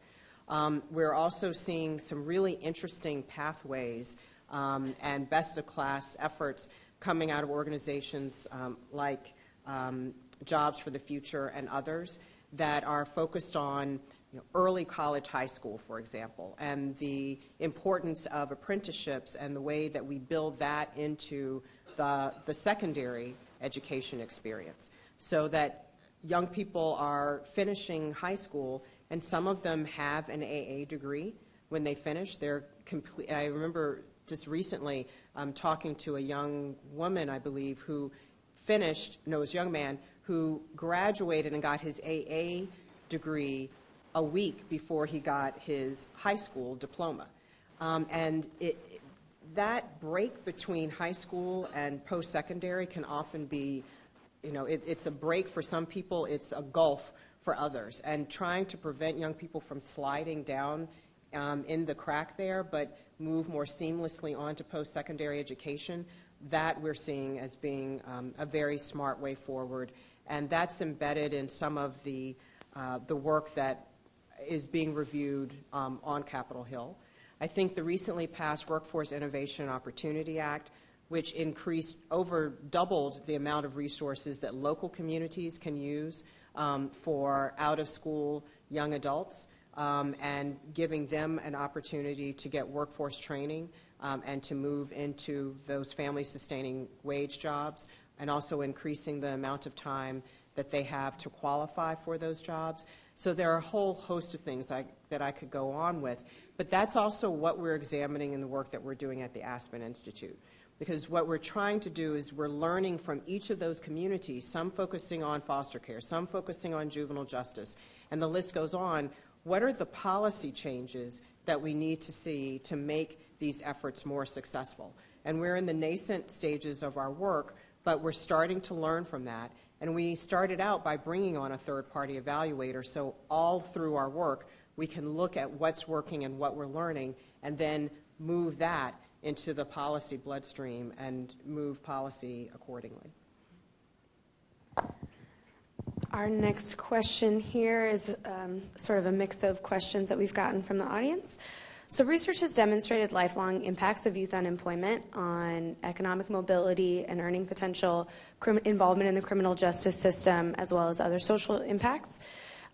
Um, we're also seeing some really interesting pathways um, and best of class efforts coming out of organizations um, like um, Jobs for the Future and others that are focused on you know, early college, high school, for example, and the importance of apprenticeships and the way that we build that into the, the secondary education experience. So that young people are finishing high school and some of them have an AA degree when they finish. They're complete. I remember just recently um, talking to a young woman, I believe, who finished, no, was a young man, who graduated and got his AA degree a week before he got his high school diploma. Um, and it, that break between high school and post-secondary can often be, you know, it, it's a break for some people, it's a gulf for others. And trying to prevent young people from sliding down um, in the crack there, but move more seamlessly on to post-secondary education, that we're seeing as being um, a very smart way forward. And that's embedded in some of the, uh, the work that is being reviewed um, on Capitol Hill. I think the recently passed Workforce Innovation and Opportunity Act, which increased over doubled the amount of resources that local communities can use um, for out of school young adults um, and giving them an opportunity to get workforce training um, and to move into those family sustaining wage jobs and also increasing the amount of time that they have to qualify for those jobs. So there are a whole host of things I, that I could go on with. But that's also what we're examining in the work that we're doing at the Aspen Institute. Because what we're trying to do is we're learning from each of those communities, some focusing on foster care, some focusing on juvenile justice, and the list goes on. What are the policy changes that we need to see to make these efforts more successful? And we're in the nascent stages of our work, but we're starting to learn from that. And we started out by bringing on a third party evaluator, so all through our work, we can look at what's working and what we're learning, and then move that into the policy bloodstream and move policy accordingly. Our next question here is um, sort of a mix of questions that we've gotten from the audience. So, research has demonstrated lifelong impacts of youth unemployment on economic mobility and earning potential, involvement in the criminal justice system, as well as other social impacts.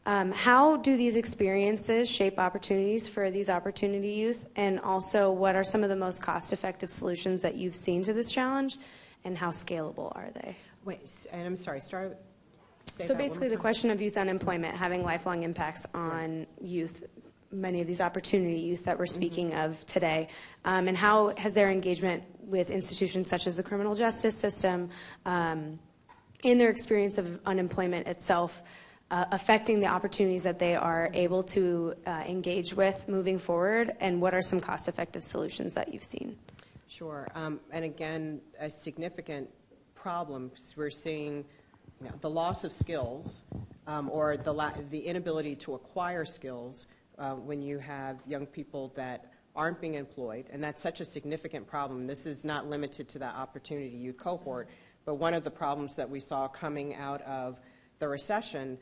Um, how do these experiences shape opportunities for these opportunity youth? And also, what are some of the most cost effective solutions that you've seen to this challenge, and how scalable are they? Wait, and I'm sorry, start with. So, basically, the question of youth unemployment having lifelong impacts on youth, many of these opportunity youth that we're speaking of today, um, and how has their engagement with institutions such as the criminal justice system um, in their experience of unemployment itself uh, affecting the opportunities that they are able to uh, engage with moving forward, and what are some cost effective solutions that you've seen? Sure. Um, and again, a significant problem, we're seeing you know, the loss of skills um, or the, the inability to acquire skills uh, when you have young people that aren't being employed, and that's such a significant problem. This is not limited to that opportunity youth cohort, but one of the problems that we saw coming out of the recession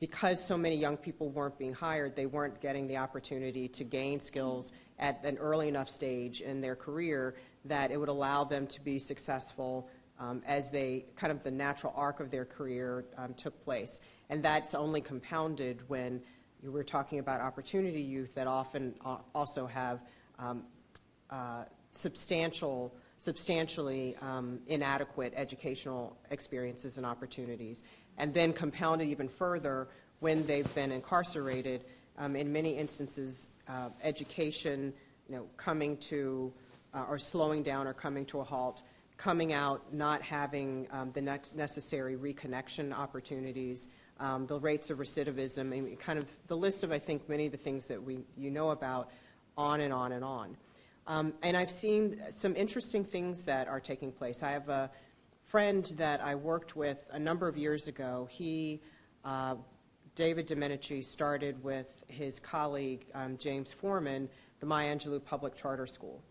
because so many young people weren't being hired, they weren't getting the opportunity to gain skills at an early enough stage in their career that it would allow them to be successful um, as they kind of the natural arc of their career um, took place. And that's only compounded when you were talking about opportunity youth that often uh, also have um, uh, substantial, substantially um, inadequate educational experiences and opportunities, and then compounded even further when they've been incarcerated. Um, in many instances, uh, education, you know, coming to uh, or slowing down or coming to a halt, coming out not having um, the next necessary reconnection opportunities, um, the rates of recidivism, mean, kind of the list of I think many of the things that we you know about, on and on and on. Um, and I've seen some interesting things that are taking place. I have a friend that I worked with a number of years ago. He, uh, David Domenici, started with his colleague um, James Forman the Maya Angelou Public Charter School.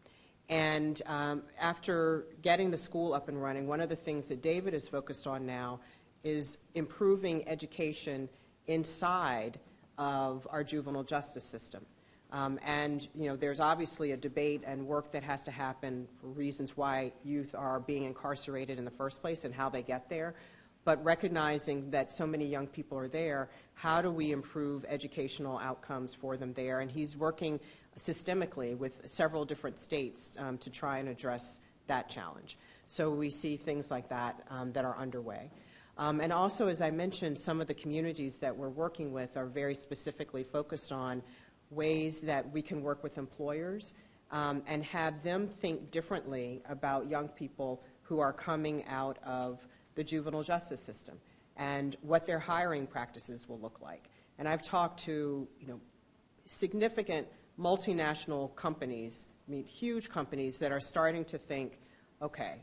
And um, after getting the school up and running, one of the things that David is focused on now is improving education inside of our juvenile justice system. Um, and you know, there's obviously a debate and work that has to happen for reasons why youth are being incarcerated in the first place and how they get there. But recognizing that so many young people are there, how do we improve educational outcomes for them there? And he's working systemically with several different states um, to try and address that challenge. So we see things like that um, that are underway. Um, and also, as I mentioned, some of the communities that we're working with are very specifically focused on ways that we can work with employers um, and have them think differently about young people who are coming out of the juvenile justice system and what their hiring practices will look like. And I've talked to, you know, significant multinational companies, I mean, huge companies that are starting to think, okay,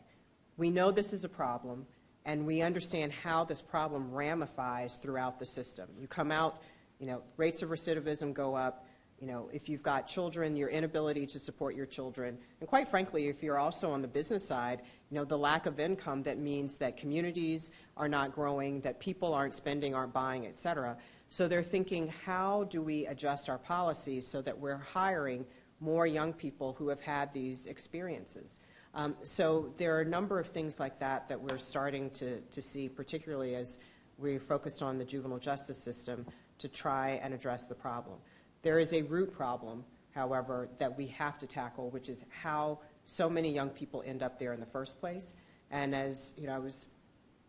we know this is a problem, and we understand how this problem ramifies throughout the system. You come out, you know, rates of recidivism go up, you know, if you've got children, your inability to support your children, and quite frankly, if you're also on the business side, you know, the lack of income that means that communities are not growing, that people aren't spending, aren't buying, et cetera. So they're thinking, how do we adjust our policies so that we're hiring more young people who have had these experiences? Um, so there are a number of things like that that we're starting to, to see, particularly as we focused on the juvenile justice system to try and address the problem. There is a root problem, however, that we have to tackle, which is how so many young people end up there in the first place. And as you know, I was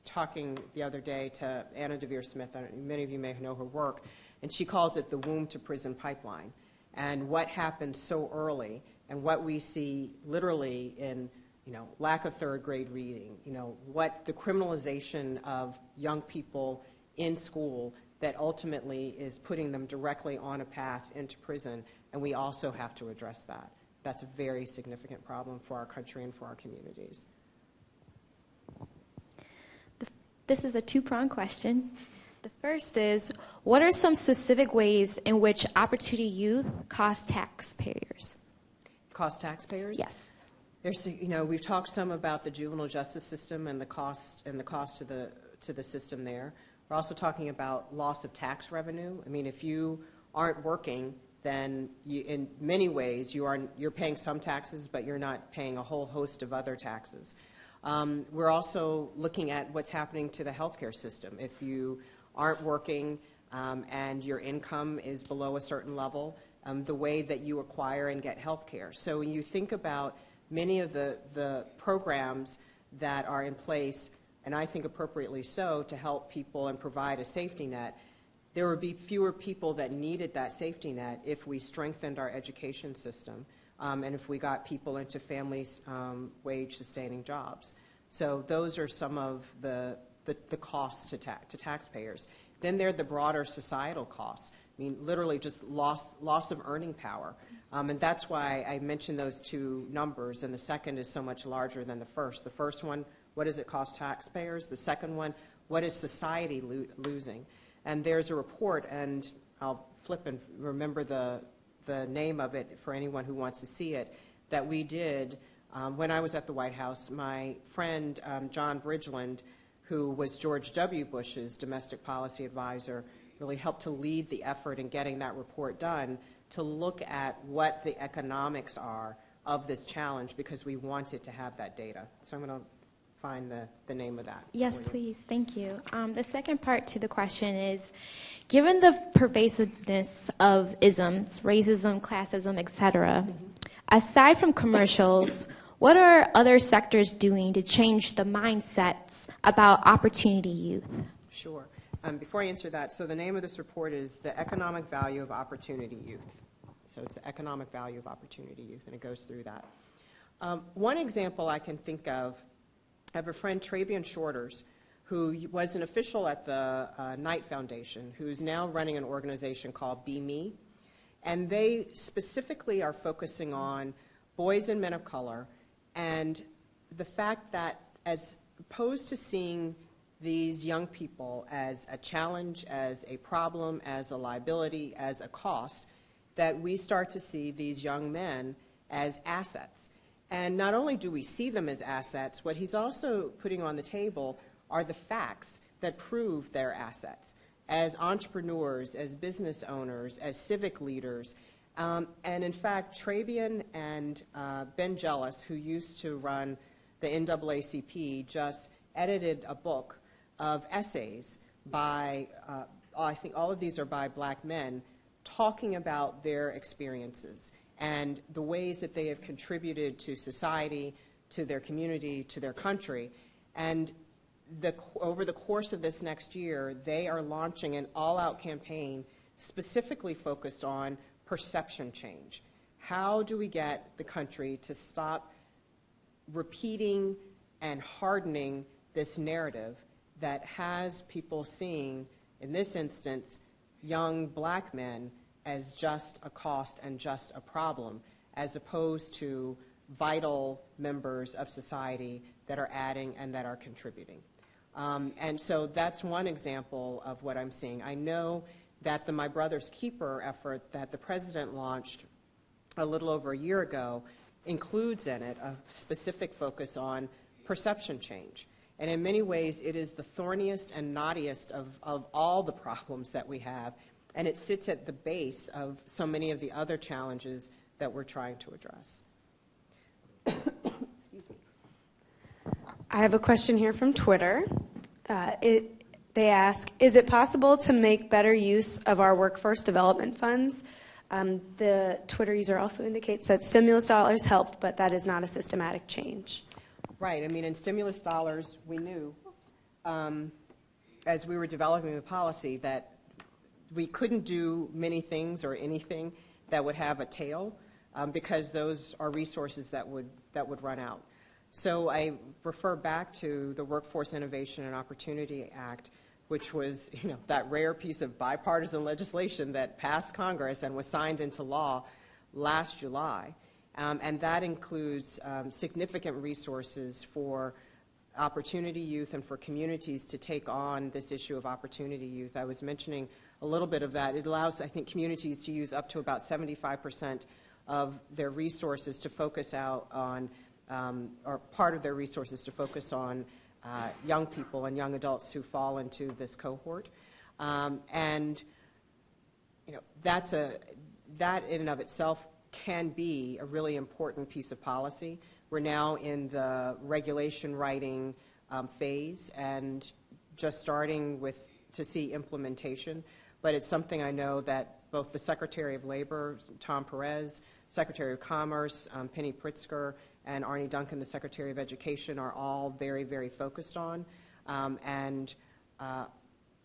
talking the other day to Anna Deavere Smith, many of you may know her work, and she calls it the womb to prison pipeline. And what happens so early, and what we see literally in you know, lack of third grade reading, you know, what the criminalization of young people in school that ultimately is putting them directly on a path into prison, and we also have to address that. That's a very significant problem for our country and for our communities. This is a two pronged question. The first is What are some specific ways in which Opportunity Youth cost taxpayers? Cost taxpayers? Yes. There's, you know, we've talked some about the juvenile justice system and the cost and the cost to the to the system there. We're also talking about loss of tax revenue. I mean, if you aren't working, then you, in many ways you are you're paying some taxes, but you're not paying a whole host of other taxes. Um, we're also looking at what's happening to the healthcare system. If you aren't working um, and your income is below a certain level, um, the way that you acquire and get healthcare. So when you think about many of the, the programs that are in place and I think appropriately so, to help people and provide a safety net, there would be fewer people that needed that safety net if we strengthened our education system um, and if we got people into families' um, wage sustaining jobs. So those are some of the, the, the costs to, ta- to taxpayers. Then there are the broader societal costs. I mean, literally just loss, loss of earning power. Um, and that's why I mentioned those two numbers, and the second is so much larger than the first. The first one what does it cost taxpayers? The second one, what is society lo- losing? And there's a report, and I'll flip and remember the, the name of it for anyone who wants to see it, that we did um, when I was at the White House. My friend um, John Bridgeland, who was George W. Bush's domestic policy advisor, really helped to lead the effort in getting that report done to look at what the economics are of this challenge because we wanted to have that data. So I'm going to find the, the name of that. Yes, please. Thank you. Um, the second part to the question is given the pervasiveness of isms, racism, classism, etc., mm-hmm. aside from commercials, what are other sectors doing to change the mindsets about opportunity youth? Sure. Um, before I answer that, so the name of this report is The Economic Value of Opportunity Youth. So it's the economic value of opportunity youth, and it goes through that. Um, one example I can think of Have a friend, Trabian Shorters, who was an official at the uh, Knight Foundation, who's now running an organization called BMe. And they specifically are focusing on boys and men of color and the fact that, as opposed to seeing these young people as a challenge, as a problem, as a liability, as a cost, that we start to see these young men as assets. And not only do we see them as assets, what he's also putting on the table are the facts that prove their assets as entrepreneurs, as business owners, as civic leaders. Um, and in fact, Trabian and uh, Ben Jealous, who used to run the NAACP, just edited a book of essays by, uh, I think all of these are by black men, talking about their experiences and the ways that they have contributed to society, to their community, to their country. And the, over the course of this next year, they are launching an all out campaign specifically focused on perception change. How do we get the country to stop repeating and hardening this narrative that has people seeing, in this instance, young black men as just a cost and just a problem, as opposed to vital members of society that are adding and that are contributing. Um, and so that's one example of what I'm seeing. I know that the My Brother's Keeper effort that the president launched a little over a year ago includes in it a specific focus on perception change. And in many ways, it is the thorniest and knottiest of, of all the problems that we have, and it sits at the base of so many of the other challenges that we're trying to address. Excuse me. I have a question here from Twitter. Uh, it, they ask Is it possible to make better use of our workforce development funds? Um, the Twitter user also indicates that stimulus dollars helped, but that is not a systematic change. Right. I mean, in stimulus dollars, we knew um, as we were developing the policy that we couldn't do many things or anything that would have a tail um, because those are resources that would, that would run out. So I refer back to the Workforce Innovation and Opportunity Act, which was you know, that rare piece of bipartisan legislation that passed Congress and was signed into law last July. Um, and that includes um, significant resources for opportunity youth and for communities to take on this issue of opportunity youth. I was mentioning a little bit of that. It allows, I think, communities to use up to about 75% of their resources to focus out on, um, or part of their resources to focus on uh, young people and young adults who fall into this cohort. Um, and, you know, that's a, that in and of itself can be a really important piece of policy. We're now in the regulation writing um, phase and just starting with to see implementation. But it's something I know that both the Secretary of Labor, Tom Perez, Secretary of Commerce, um, Penny Pritzker, and Arne Duncan, the Secretary of Education, are all very, very focused on. Um, and uh,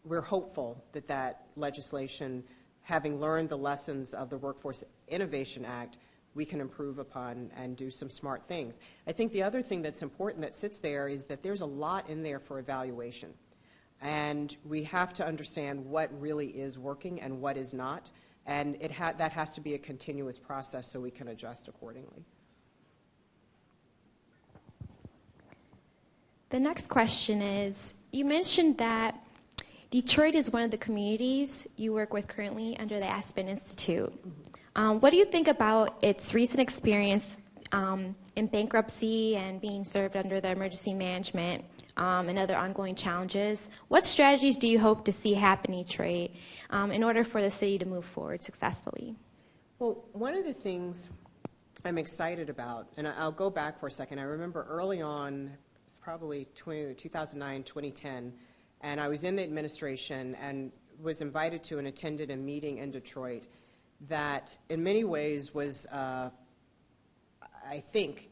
we're hopeful that that legislation, having learned the lessons of the Workforce Innovation Act, we can improve upon and do some smart things. I think the other thing that's important that sits there is that there's a lot in there for evaluation. And we have to understand what really is working and what is not. And it ha- that has to be a continuous process so we can adjust accordingly. The next question is You mentioned that Detroit is one of the communities you work with currently under the Aspen Institute. Um, what do you think about its recent experience um, in bankruptcy and being served under the emergency management um, and other ongoing challenges? What strategies do you hope to see happen in Detroit um, in order for the city to move forward successfully? Well, one of the things I'm excited about, and I'll go back for a second. I remember early on, it's probably 20, 2009, 2010, and I was in the administration and was invited to and attended a meeting in Detroit that, in many ways, was, uh, I think,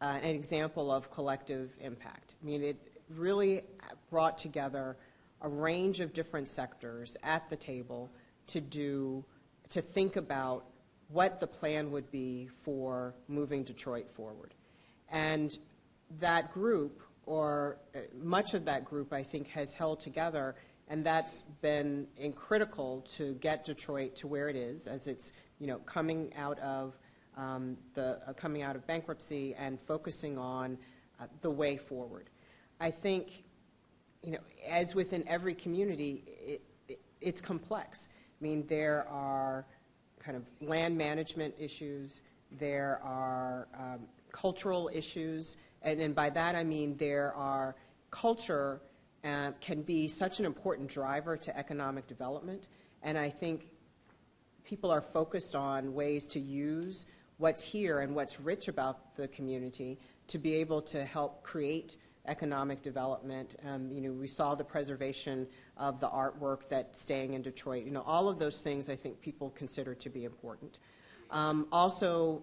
uh, an example of collective impact. I mean, it really brought together a range of different sectors at the table to do, to think about what the plan would be for moving Detroit forward. And that group, or uh, much of that group, I think, has held together and that's been critical to get Detroit to where it is as it's you know coming out of um, the uh, coming out of bankruptcy and focusing on uh, the way forward. I think you know as within every community, it, it, it's complex. I mean there are kind of land management issues, there are um, cultural issues, and, and by that I mean there are culture uh, can be such an important driver to economic development. And I think people are focused on ways to use what's here and what's rich about the community to be able to help create economic development. Um, you know, we saw the preservation of the artwork that's staying in Detroit. You know, all of those things I think people consider to be important. Um, also,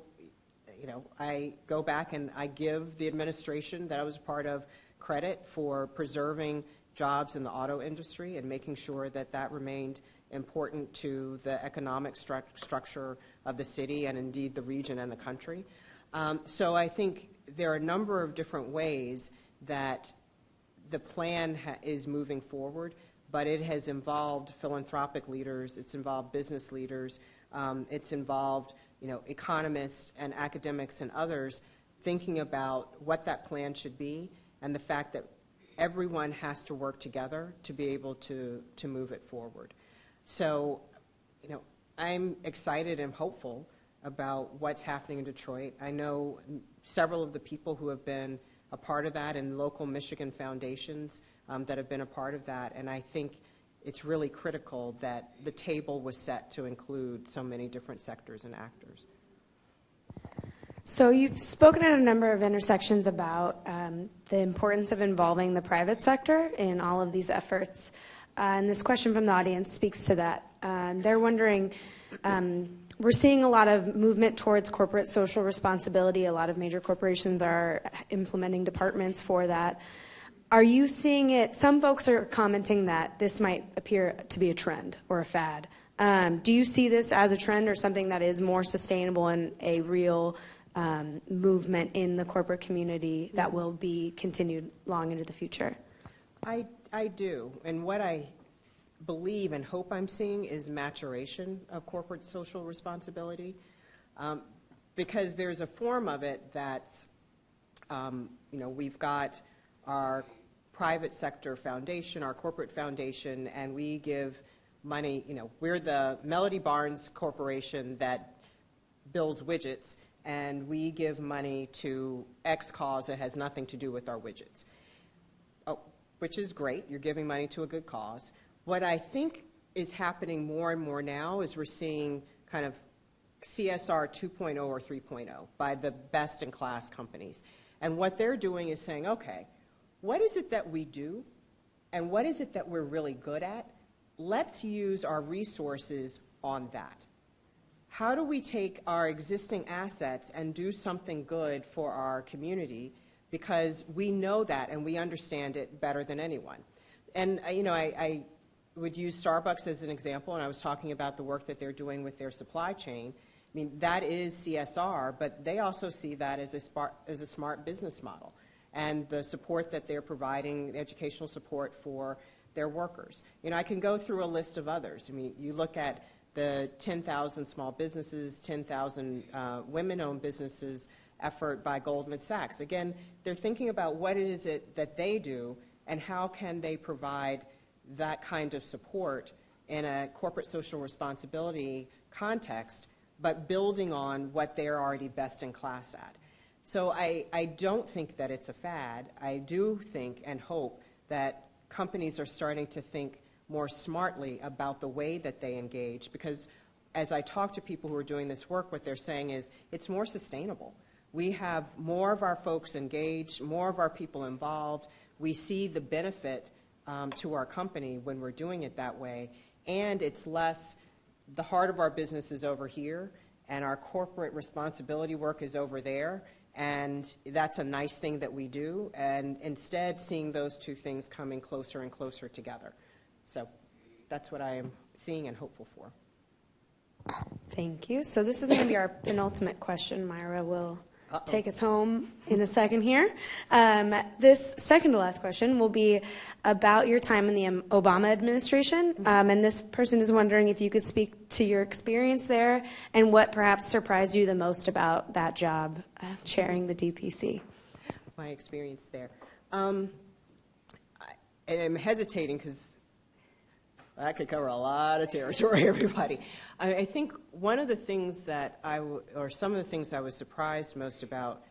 you know, I go back and I give the administration that I was part of credit for preserving jobs in the auto industry and making sure that that remained important to the economic stru- structure of the city and indeed the region and the country. Um, so I think there are a number of different ways that the plan is moving forward, but it has involved philanthropic leaders, it's involved business leaders, um, it's involved you know, economists and academics and others thinking about what that plan should be and the fact that everyone has to work together to be able to, to move it forward. So, I'm excited and hopeful about what's happening in Detroit. I know several of the people who have been a part of that and local Michigan foundations um, that have been a part of that, and I think it's really critical that the table was set to include so many different sectors and actors. So you've spoken at a number of intersections about um, the importance of involving the private sector in all of these efforts. Uh, and this question from the audience speaks to that. Uh, they're wondering, um, we're seeing a lot of movement towards corporate social responsibility. A lot of major corporations are implementing departments for that. Are you seeing it? Some folks are commenting that this might appear to be a trend or a fad. Um, do you see this as a trend or something that is more sustainable and a real um, movement in the corporate community that will be continued long into the future? I, I do. And what I believe and hope I'm seeing is maturation of corporate social responsibility. Um, because there's a form of it that's, um, you know, we've got our private sector foundation, our corporate foundation, and we give money, you know, we're the Melody Barnes Corporation that builds widgets, and we give money to X cause that has nothing to do with our widgets. Which is great, you're giving money to a good cause. What I think is happening more and more now is we're seeing kind of CSR 2.0 or 3.0 by the best in class companies. And what they're doing is saying, okay, what is it that we do? And what is it that we're really good at? Let's use our resources on that. How do we take our existing assets and do something good for our community? Because we know that and we understand it better than anyone. And, uh, you know, I, I would use Starbucks as an example, and I was talking about the work that they're doing with their supply chain. I mean, that is CSR, but they also see that as a smart, as a smart business model and the support that they're providing, the educational support for their workers. You know, I can go through a list of others. I mean, you look at the 10,000 small businesses, 10,000 uh, women-owned businesses effort by Goldman Sachs. Again, they're thinking about what is it that they do and how can they provide that kind of support in a corporate social responsibility context, but building on what they're already best in class at. So I, I don't think that it's a fad. I do think and hope that companies are starting to think more smartly about the way that they engage because as I talk to people who are doing this work, what they're saying is it's more sustainable. We have more of our folks engaged, more of our people involved. We see the benefit um, to our company when we're doing it that way. And it's less, the heart of our business is over here, and our corporate responsibility work is over there. And that's a nice thing that we do. And instead, seeing those two things coming closer and closer together. So that's what I am seeing and hopeful for. Thank you. So this is going to be our penultimate question. Myra will take us home in a second here. Um, this second to last question will be about your time in the Obama administration. Um, and this person is wondering if you could speak to your experience there and what perhaps surprised you the most about that job, uh, chairing the DPC. My experience there. Um, I, and I'm hesitating because that could cover a lot of territory, everybody. I, I think one of the things that I, or some of the things I was surprised most about,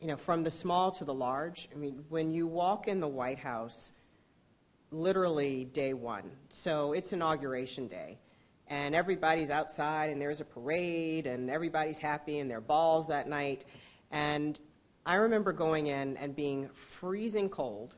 you know, from the small to the large, I mean, when you walk in the White House, literally day one, so it's inauguration day, and everybody's outside, and there's a parade, and everybody's happy, and there are balls that night. And I remember going in and being freezing cold,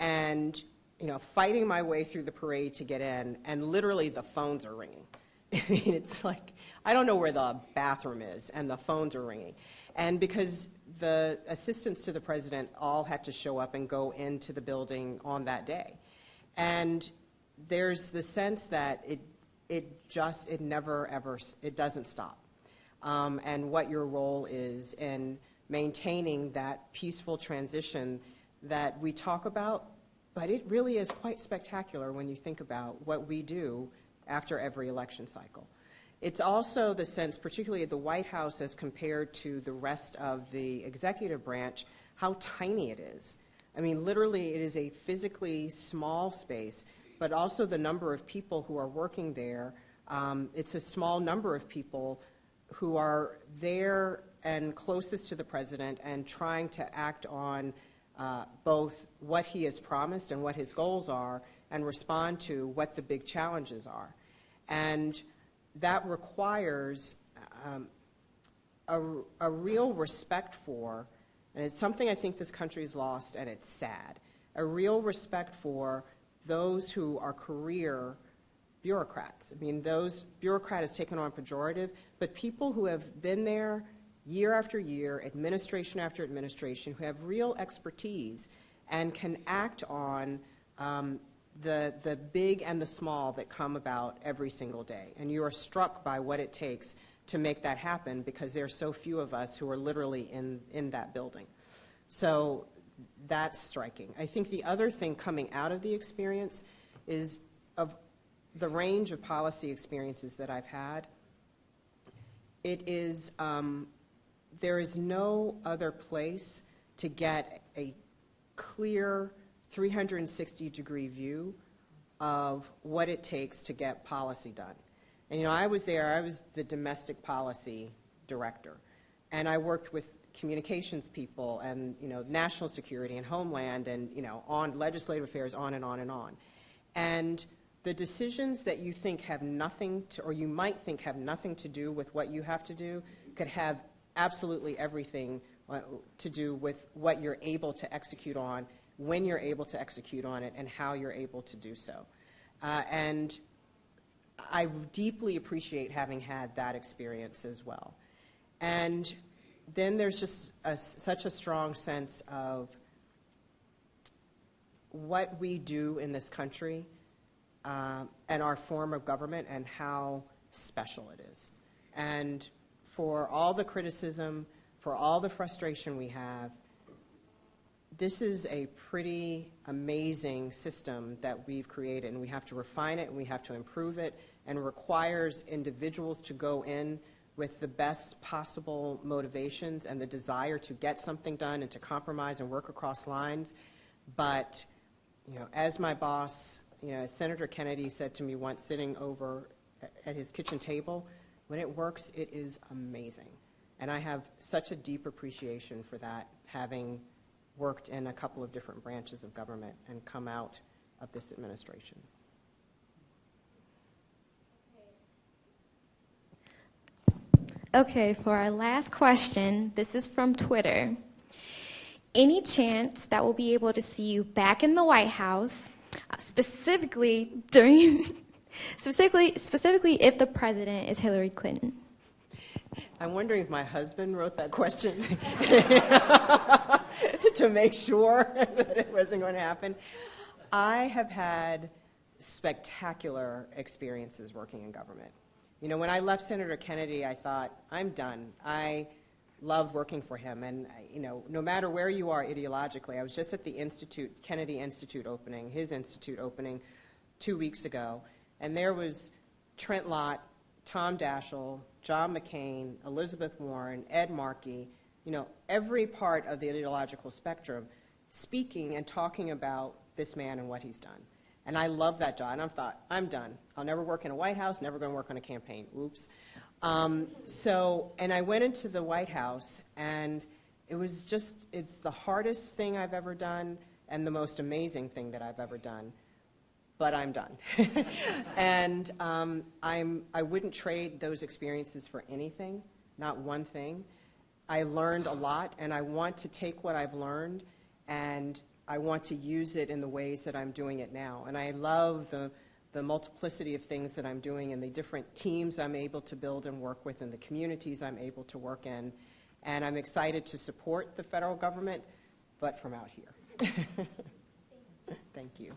and you know, fighting my way through the parade to get in, and literally the phones are ringing. I mean, it's like, I don't know where the bathroom is, and the phones are ringing. And because the assistants to the president all had to show up and go into the building on that day. And there's the sense that it, it just, it never ever, it doesn't stop. Um, and what your role is in maintaining that peaceful transition that we talk about but it really is quite spectacular when you think about what we do after every election cycle. It's also the sense, particularly at the White House as compared to the rest of the executive branch, how tiny it is. I mean, literally, it is a physically small space, but also the number of people who are working there. Um, It's a small number of people who are there and closest to the president and trying to act on uh, both what he has promised and what his goals are and respond to what the big challenges are. And that requires um, a, a real respect for, and it's something I think this country has lost, and it's sad, a real respect for those who are career bureaucrats. I mean, those bureaucrat is taken on pejorative, but people who have been there year after year, administration after administration, who have real expertise and can act on um, the, the big and the small that come about every single day. And you are struck by what it takes to make that happen because there are so few of us who are literally in, in that building. So that's striking. I think the other thing coming out of the experience is of the range of policy experiences that I've had, it is, um, there is no other place to get a clear 360-degree view of what it takes to get policy done. And, you know, I was there, I was the domestic policy director, and I worked with communications people and, you know, national security and homeland and, you know, on legislative affairs, on and on and on. And the decisions that you think have nothing to, or you might think have nothing to do with what you have to do, could have absolutely everything uh, to do with what you're able to execute on, when you're able to execute on it, and how you're able to do so. Uh, and I deeply appreciate having had that experience as well. And then there's just a, such a strong sense of what we do in this country uh, and our form of government and how special it is. And for all the criticism, for all the frustration we have, this is a pretty amazing system that we've created, and we have to refine it and we have to improve it, and requires individuals to go in with the best possible motivations and the desire to get something done and to compromise and work across lines. But, you know, as my boss, you know, Senator Kennedy said to me once sitting over at his kitchen table, when it works, it is amazing. And I have such a deep appreciation for that, having worked in a couple of different branches of government and come out of this administration. Okay, for our last question, this is from Twitter. Any chance that we'll be able to see you back in the White House, uh, specifically during, specifically, specifically if the president is Hillary Clinton? I'm wondering if my husband wrote that question to make sure that it wasn't going to happen. I have had spectacular experiences working in government. You know, when I left Senator Kennedy, I thought, I'm done. I loved working for him. And, you know, no matter where you are ideologically, I was just at the Institute, Kennedy Institute opening, his institute opening two weeks ago, and there was Trent Lott, Tom Daschle, John McCain, Elizabeth Warren, Ed Markey, you know, every part of the ideological spectrum speaking and talking about this man and what he's done. And I love that job. And I thought, I'm done. I'll never work in a White House, never going to work on a campaign. Oops. Um, so, and I went into the White House, and it was just, it's the hardest thing I've ever done and the most amazing thing that I've ever done. But I'm done. and um, I'm, I wouldn't trade those experiences for anything, not one thing. I learned a lot, and I want to take what I've learned and I want to use it in the ways that I'm doing it now. And I love the, the multiplicity of things that I'm doing and the different teams I'm able to build and work with and the communities I'm able to work in. And I'm excited to support the federal government, but from out here. Thank you.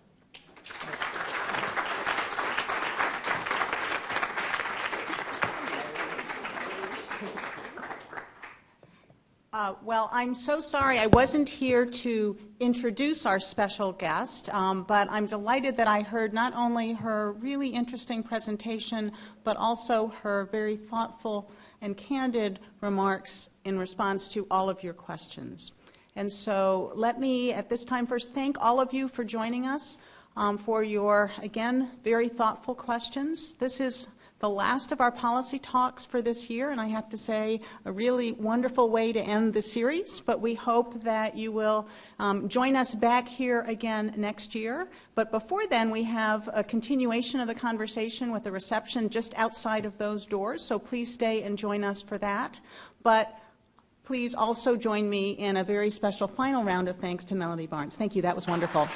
Uh, well, I'm so sorry I wasn't here to introduce our special guest, um, but I'm delighted that I heard not only her really interesting presentation, but also her very thoughtful and candid remarks in response to all of your questions. And so let me, at this time, first thank all of you for joining us. um, for your, again, very thoughtful questions. This is the last of our policy talks for this year, and I have to say, a really wonderful way to end the series. But we hope that you will um, join us back here again next year. But before then, we have a continuation of the conversation with a reception just outside of those doors, so please stay and join us for that. But please also join me in a very special final round of thanks to Melody Barnes. Thank you, that was wonderful.